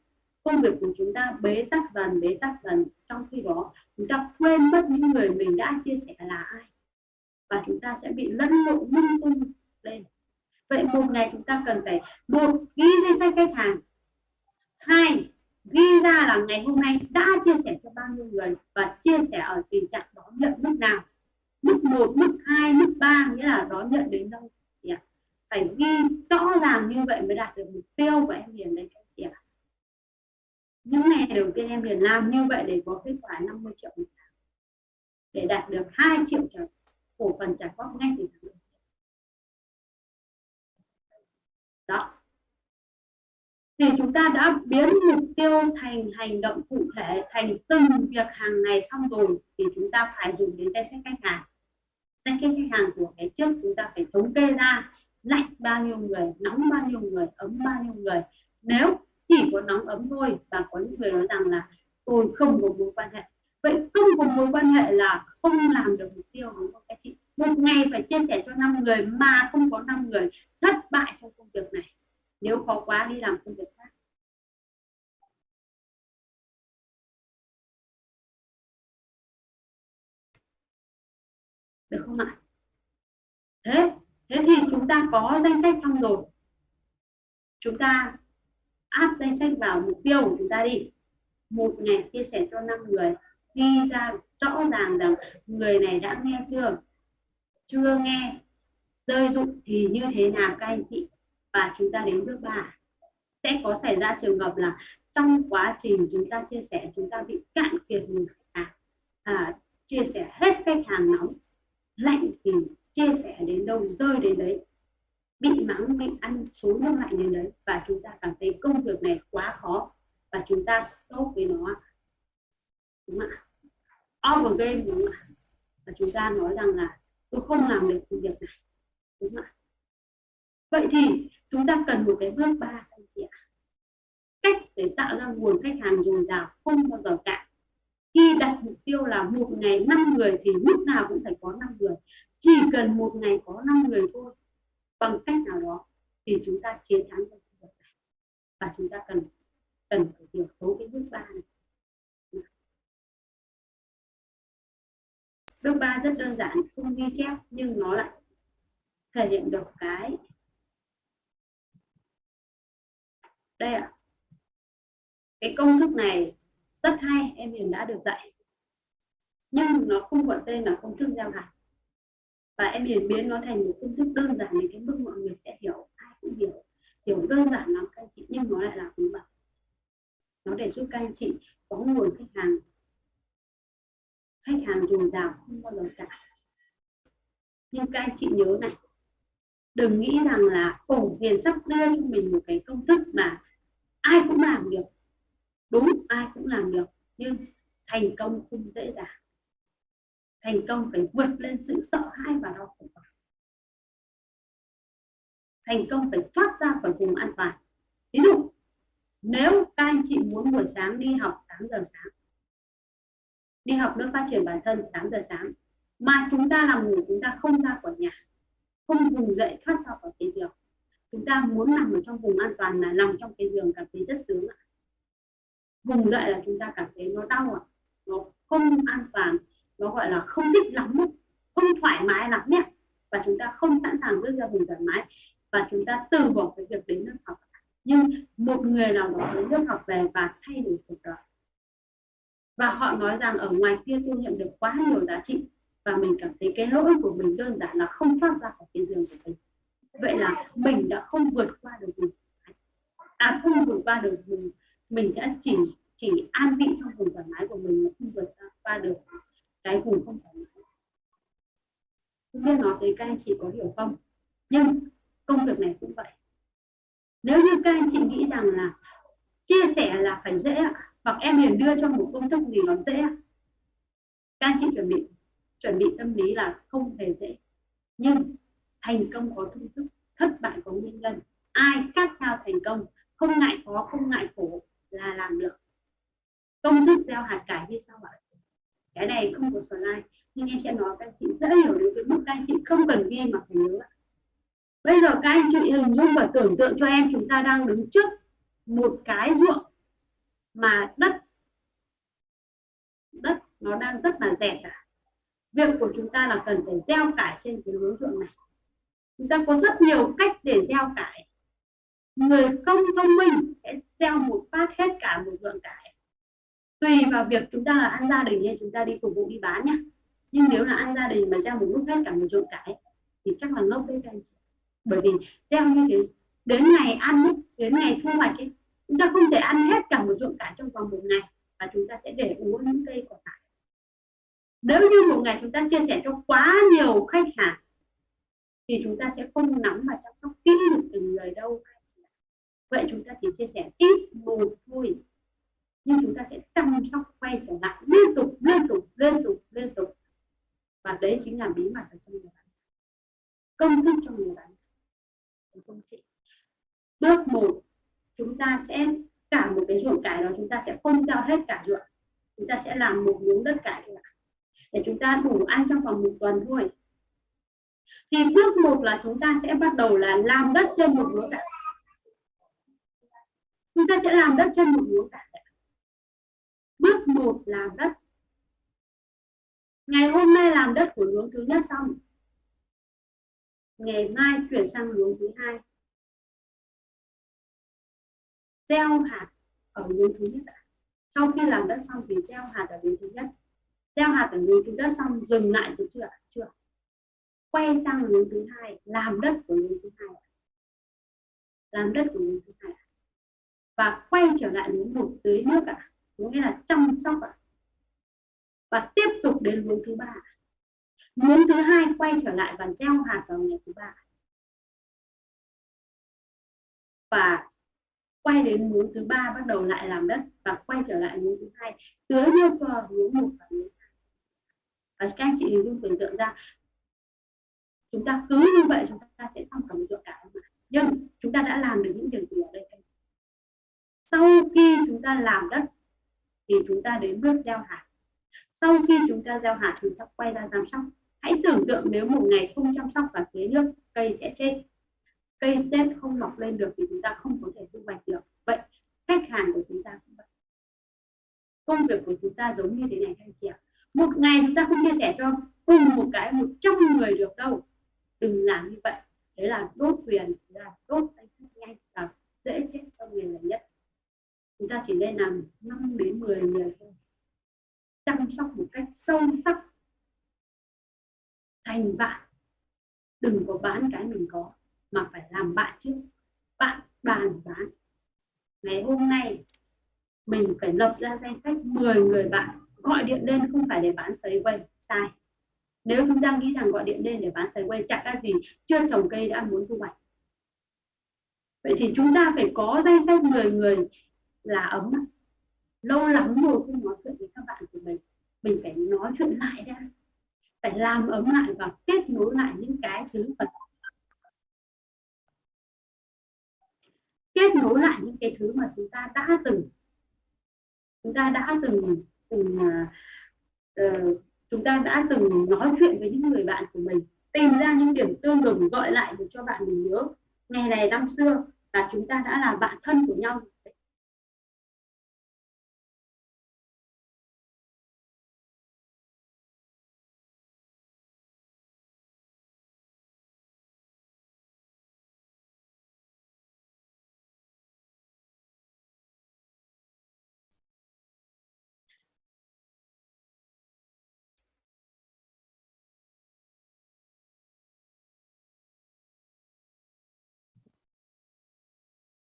Công việc của chúng ta bế tắc dần, bế tắc dần. Trong khi đó, chúng ta quên mất những người mình đã chia sẻ là ai. Và chúng ta sẽ bị lẫn lộn lung tung lên vậy một ngày chúng ta cần phải một ghi danh sách khách hàng. Hai ghi ra là ngày hôm nay đã chia sẻ cho bao nhiêu người và chia sẻ ở tình trạng đón nhận mức nào. Mức 1, mức 2, mức 3 nghĩa là đón nhận đến đâu thì ạ? Phải ghi rõ ràng như vậy mới đạt được mục tiêu của em liền đấy các chị ạ. Những ngày đầu tiên em liền làm như vậy để có kết quả 50 triệu một tháng. Để đạt được 2 triệu cổ phần trả góp ngay từ tháng đó. Thì chúng ta đã biến mục tiêu thành hành động cụ thể, thành từng việc hàng ngày xong rồi, thì chúng ta phải dùng đến danh sách khách hàng. Danh sách khách hàng của cái trước chúng ta phải thống kê ra, lạnh bao nhiêu người, nóng bao nhiêu người, ấm bao nhiêu người. Nếu chỉ có nóng ấm thôi và có những người nói rằng là, tôi không có mối quan hệ. Vậy không có mối quan hệ là không làm được mục tiêu đúng không các chị một ngày phải chia sẻ cho năm người mà không có năm người thất bại trong công việc này. Nếu khó quá, đi làm công việc khác. Được không ạ? Thế thế thì chúng ta có danh sách xong rồi. Chúng ta áp danh sách vào mục tiêu của chúng ta đi. Một ngày chia sẻ cho năm người, ghi ra rõ ràng rằng người này đã nghe chưa? Chưa nghe rơi rụng thì như thế nào các anh chị? Và chúng ta đến bước ba sẽ có xảy ra trường hợp là trong quá trình chúng ta chia sẻ chúng ta bị cạn kiệt nguồn khách hàng. À, chia sẻ hết khách hàng nóng lạnh thì chia sẻ đến đâu rơi đến đấy. Bị mắng bị ăn số nước lạnh đến đấy. Và chúng ta cảm thấy công việc này quá khó. Và chúng ta stop với nó. Đúng không ạ? Over game đúng không ạ? Và chúng ta nói rằng là tôi không làm được công việc này. Đúng không ạ? Vậy thì chúng ta cần một cái bước ba anh chị ạ. Cách để tạo ra nguồn khách hàng dồi dào không bao giờ cạn. Khi đặt mục tiêu là một ngày 5 người thì lúc nào cũng phải có 5 người. Chỉ cần một ngày có 5 người thôi, bằng cách nào đó thì chúng ta chiến thắng được việc này. Và chúng ta cần cần phải hiểu số cái bước ba này. Bước ba rất đơn giản, không ghi chép nhưng nó lại thể hiện được cái đây ạ. À. cái công thức này rất hay, em Hiền đã được dạy. Nhưng nó không gọi tên là công thức giao hạt và em Hiền biến nó thành một công thức đơn giản để cái mức mọi người sẽ hiểu, ai cũng hiểu. Hiểu đơn giản lắm các anh chị, nhưng nó lại là bí mật. Nó để giúp các anh chị có nguồn khách hàng khách hàng dồi dào, không bao giờ cả nhưng các anh chị nhớ này, đừng nghĩ rằng là ổ hiền sắp đưa cho mình một cái công thức mà ai cũng làm được. Đúng, ai cũng làm được, nhưng thành công không dễ dàng. Thành công phải vượt lên sự sợ hãi và đau khổ. Thành công phải thoát ra khỏi vùng an toàn. Ví dụ, nếu các anh chị muốn buổi sáng đi học 8 giờ sáng đi học nước phát triển bản thân 8 giờ sáng. Mà chúng ta làm ngủ, chúng ta không ra khỏi nhà. Không vùng dậy thoát ra khỏi cái giường. Chúng ta muốn nằm ở trong vùng an toàn là nằm trong cái giường cảm thấy rất sướng ạ. Vùng dậy là chúng ta cảm thấy nó đau ạ. Nó không an toàn. Nó gọi là không thích lắm không thoải mái lắm nhé. Và chúng ta không sẵn sàng bước ra vùng thoải mái. Và chúng ta từ bỏ cái việc đến lớp học nhưng một người nào đó đến lớp học về và thay đổi cuộc đời và họ nói rằng ở ngoài kia tôi nhận được quá nhiều giá trị, và mình cảm thấy cái lỗi của mình đơn giản là không thoát ra khỏi cái giường của mình. Vậy là mình đã không vượt qua được mình à không vượt qua được mình mình đã chỉ chỉ an vị trong vùng thoải mái của mình mà không vượt qua được cái vùng không thoải mái. Không biết nói tới các anh chị có hiểu không? Nhưng công việc này cũng vậy. Nếu như các anh chị nghĩ rằng là chia sẻ là phải dễ hoặc em liền đưa cho một công thức gì nó dễ à? các anh chị chuẩn bị chuẩn bị tâm lý là không hề dễ. Nhưng thành công có công thức, thất bại có nguyên nhân. Ai khát khao thành công, không ngại khó, không ngại khổ là làm được. Công thức gieo hạt cải như sau ạ. Cái này không có slide, nhưng em sẽ nói các anh chị dễ hiểu đến cái mức các anh chị không cần ghi mà phải nhớ bây giờ các anh chị hình dung và tưởng tượng cho em chúng ta đang đứng trước một cái ruộng mà đất đất nó đang rất là dẹt cả việc của chúng ta là cần phải gieo cải trên cái lúa ruộng này. Chúng ta có rất nhiều cách để gieo cải. Người công thông minh sẽ gieo một phát hết cả một ruộng cải. Tùy vào việc chúng ta là ăn gia đình hay chúng ta đi phục vụ đi bán nhé nhưng nếu là ăn gia đình mà gieo một lúc hết cả một ruộng cải thì chắc là ngốc đấy các anh chị. Bởi vì gieo như thế đến ngày ăn ấy, đến ngày thu hoạch ấy, chúng ta không thể ăn hết cả một ruộng cải trong vòng một ngày và chúng ta sẽ để uống những cây còn lại. Nếu như một ngày chúng ta chia sẻ cho quá nhiều khách hàng, thì chúng ta sẽ không nắm và chăm sóc kỹ được từng người đâu. Vậy chúng ta chỉ chia sẻ ít một thôi. Nhưng chúng ta sẽ chăm sóc quay trở lại liên tục liên tục liên tục liên tục. Và đấy chính là bí mật ở trong người bán công thức trong người bán không chị. Bước một chúng ta sẽ cả một cái ruộng cải đó chúng ta sẽ không giao hết cả ruộng. Chúng ta sẽ làm một miếng đất cải để chúng ta đủ ăn trong vòng một tuần thôi. Thì bước một là chúng ta sẽ bắt đầu là làm đất trên một miếng cải. Chúng ta sẽ làm đất trên một miếng cải bước một làm đất. Ngày hôm nay làm đất của luống thứ nhất xong. Ngày mai chuyển sang luống thứ hai gieo hạt ở miếng thứ nhất sau khi làm đất xong thì gieo hạt ở miếng thứ nhất. Gieo hạt ở miếng thứ nhất xong, dừng lại được chưa chưa quay sang miếng thứ hai, làm đất của miếng thứ hai làm đất của miếng thứ hai và quay trở lại miếng một tưới nước ạ. À. nghĩa là chăm sóc ạ. À. và tiếp tục đến luống thứ ba miếng thứ hai quay trở lại và gieo hạt vào ngày thứ ba và quay đến luống thứ ba, bắt đầu lại làm đất và quay trở lại luống thứ hai. Tưới nước vào luống một và luống hai. Và các anh chị hình dung tưởng tượng ra, chúng ta cứ như vậy chúng ta sẽ xong cả một ruộng cải nhưng chúng ta đã làm được những điều gì ở đây? Sau khi chúng ta làm đất thì chúng ta đến bước gieo hạt. Sau khi chúng ta gieo hạt, chúng ta quay ra chăm sóc. Hãy tưởng tượng nếu một ngày không chăm sóc và tưới nước, cây sẽ chết cây chết không mọc lên được thì chúng ta không có thể thu hoạch được. Vậy khách hàng của chúng ta cũng vậy. Công việc của chúng ta giống như thế này các anh chị ạ. Một ngày chúng ta không chia sẻ cho cùng một cái một trăm người được đâu. Đừng làm như vậy. Đấy là đốt quyền, là đốt danh sách nhanh và dễ chết cho người là nhất. Chúng ta chỉ nên làm 5 đến 10 người thôi. Chăm sóc một cách sâu sắc. Thành bạn. Đừng có bán cái mình có mà phải làm bạn trước bạn bàn bán ngày hôm nay, mình phải lập ra danh sách 10 người bạn gọi điện lên, không phải để bán sấy quay. Sai. Nếu chúng ta nghĩ rằng gọi điện lên để bán sấy quay chẳng ra gì, chưa trồng cây đã muốn thu hoạch. Vậy thì chúng ta phải có danh sách 10 người là ấm. Lâu lắm rồi không nói chuyện với các bạn của mình. Mình phải nói chuyện lại ra phải làm ấm lại và kết nối lại những cái thứ vật. Kết nối lại những cái thứ mà chúng ta đã từng chúng ta đã từng từng uh, chúng ta đã từng nói chuyện với những người bạn của mình tìm ra những điểm tương đồng gọi lại để cho bạn mình nhớ. Ngày này năm xưa và chúng ta đã là bạn thân của nhau.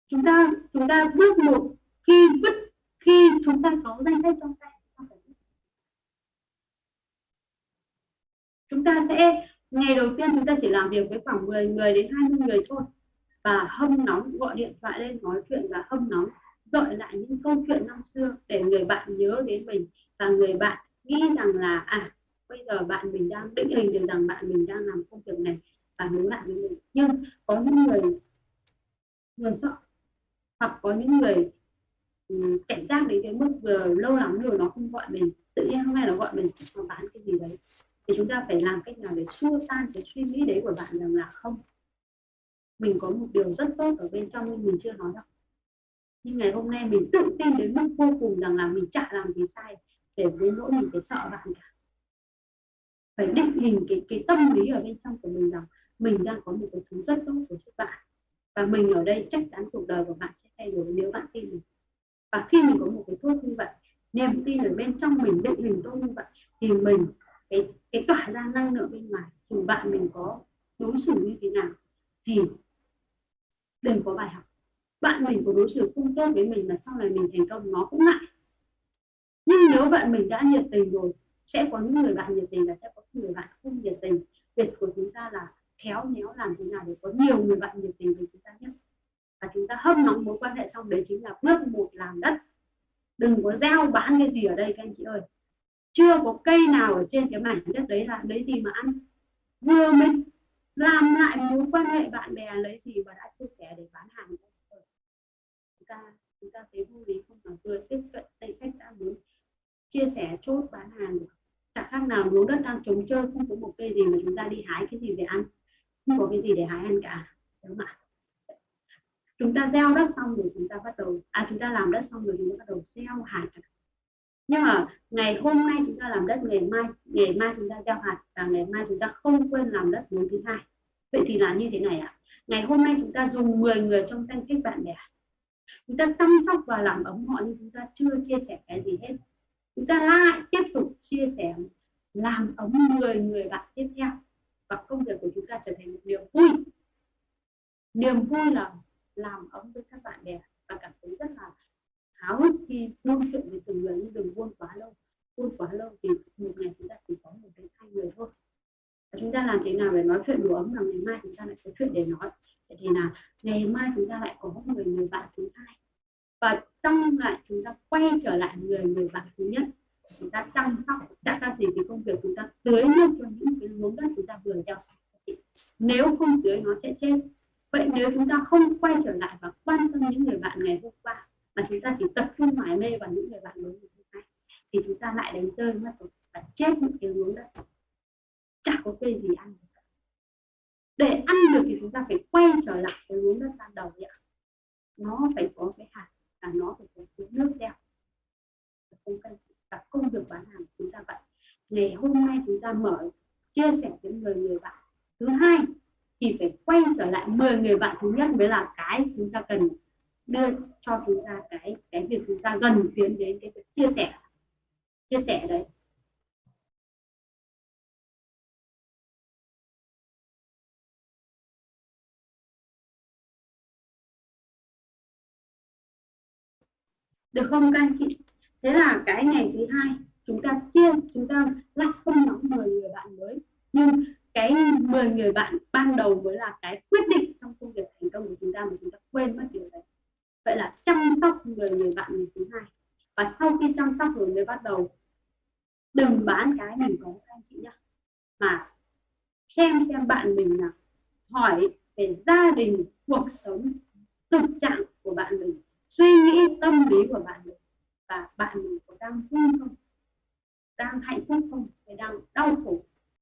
Chúng ta chúng ta bước một, khi vứt, khi chúng ta có danh sách trong tay, chúng ta sẽ, ngày đầu tiên chúng ta chỉ làm việc với khoảng 10 người đến 20 người thôi và hâm nóng, gọi điện thoại lên nói chuyện và hâm nóng, gợi lại những câu chuyện năm xưa để người bạn nhớ đến mình và người bạn nghĩ rằng là à bây giờ bạn mình đang định hình được rằng bạn mình đang làm công việc này và hướng lại với mình. Nhưng có những người người sợ hoặc có những người ừ, cảnh giác đến cái mức vừa lâu lắm rồi nó không gọi mình, tự nhiên hôm nay nó gọi mình nó bán cái gì đấy. Thì chúng ta phải làm cách nào để xua tan cái suy nghĩ đấy của bạn rằng là không, mình có một điều rất tốt ở bên trong nhưng mình chưa nói đâu. Nhưng ngày hôm nay mình tự tin đến mức vô cùng rằng là mình chả làm gì sai để với nỗi mình phải sợ bạn cả. Phải định hình cái cái tâm lý ở bên trong của mình rằng mình đang có một cái thứ rất tốt của các bạn và mình ở đây chắc chắn cuộc đời của bạn sẽ thay đổi nếu bạn tin mình. Và khi mình có một cái thuốc như vậy, niềm tin ở bên trong mình, định hình tốt như vậy, thì mình, cái cái tỏa ra năng lượng bên ngoài, dù bạn mình có đối xử như thế nào, thì đừng có bài học. Bạn mình có đối xử không tốt với mình mà sau này mình thành công, nó cũng lại nhưng nếu bạn mình đã nhiệt tình rồi, sẽ có những người bạn nhiệt tình và sẽ có những người bạn không nhiệt tình. Việc của chúng ta là khéo léo làm thế nào để có nhiều người bạn nhiệt tình với chúng ta nhất. Và chúng ta hâm nóng mối quan hệ xong đấy chính là bước một làm đất. Đừng có gieo bán cái gì ở đây các anh chị ơi. Chưa có cây nào ở trên cái mảnh đất đấy là lấy gì mà ăn. Vừa mới làm lại mối quan hệ bạn bè lấy gì và đã chia sẻ để bán hàng. Chúng ta chúng ta thấy vui lý không? Mà vừa tiếp cận danh sách đã muốn chia sẻ, chốt bán hàng. Chẳng khác nào lúa đất đang trống chơi không có một cây gì mà chúng ta đi hái cái gì để ăn không có cái gì để hái ăn cả, đúng không ạ? Chúng ta gieo đất xong rồi chúng ta bắt đầu à chúng ta làm đất xong rồi chúng ta bắt đầu gieo hạt. Nhưng mà ngày hôm nay chúng ta làm đất, ngày mai ngày mai chúng ta gieo hạt và ngày mai chúng ta không quên làm đất bốn thứ hai. Vậy thì là như thế này ạ. À? ngày hôm nay chúng ta dùng 10 người trong danh sách bạn bè. Chúng ta chăm sóc và làm ấm họ nhưng chúng ta chưa chia sẻ cái gì hết. Chúng ta lại tiếp tục chia sẻ, làm ấm 10 người bạn tiếp theo và công việc của chúng ta trở thành một niềm vui. Niềm vui là làm ấm với các bạn bè và cảm thấy rất là háo hức khi buôn chuyện với từng người, nhưng đừng buôn quá lâu. Buôn quá lâu thì một ngày chúng ta chỉ có một đến hai người thôi. Và chúng ta làm thế nào để nói chuyện đủ ấm là ngày mai chúng ta lại có chuyện để nói? Vậy thì là ngày mai chúng ta lại có một người người bạn thứ hai. Và trong lại chúng ta quay trở lại người người bạn thứ nhất chúng ta chăm sóc chắc ra gì thì công việc chúng ta tưới nước cho những cái luống đất chúng ta vừa gieo nếu không tưới nó sẽ chết. Vậy nếu chúng ta không quay trở lại và quan tâm những người bạn ngày hôm qua, mà chúng ta chỉ tập trung mải mê vào những người bạn mới ngày hôm nay, thì chúng ta lại đánh rơi mất rồi và chết những cái luống đất. Chả có cây gì ăn để ăn được thì chúng ta phải quay trở lại cái luống đất ban đầu ạ. Nó phải có cái hạt và nó phải có cái nước đeo. Không cần và công việc bán hàng chúng ta vậy. Ngày hôm nay chúng ta mở, chia sẻ với 10 người bạn. Thứ hai thì phải quay trở lại 10 người bạn thứ nhất mới là cái chúng ta cần đưa cho chúng ta cái cái việc chúng ta gần tiến đến cái việc chia sẻ. Chia sẻ đấy. Được không các anh chị? Thế là cái ngày thứ hai, chúng ta chia, chúng ta lại không nhóm 10 người bạn mới. Nhưng cái 10 người bạn ban đầu mới là cái quyết định trong công việc thành công của chúng ta mà chúng ta quên mất điều đấy. Vậy là chăm sóc 10 người bạn ngày thứ hai. Và sau khi chăm sóc rồi mới bắt đầu, đừng bán cái mình có, các anh chị nhá. Mà xem xem bạn mình là hỏi về gia đình, cuộc sống, thực trạng của bạn mình, suy nghĩ, tâm lý của bạn mình và bạn mình có đang vui không? Đang hạnh phúc không? Hay đang đau khổ?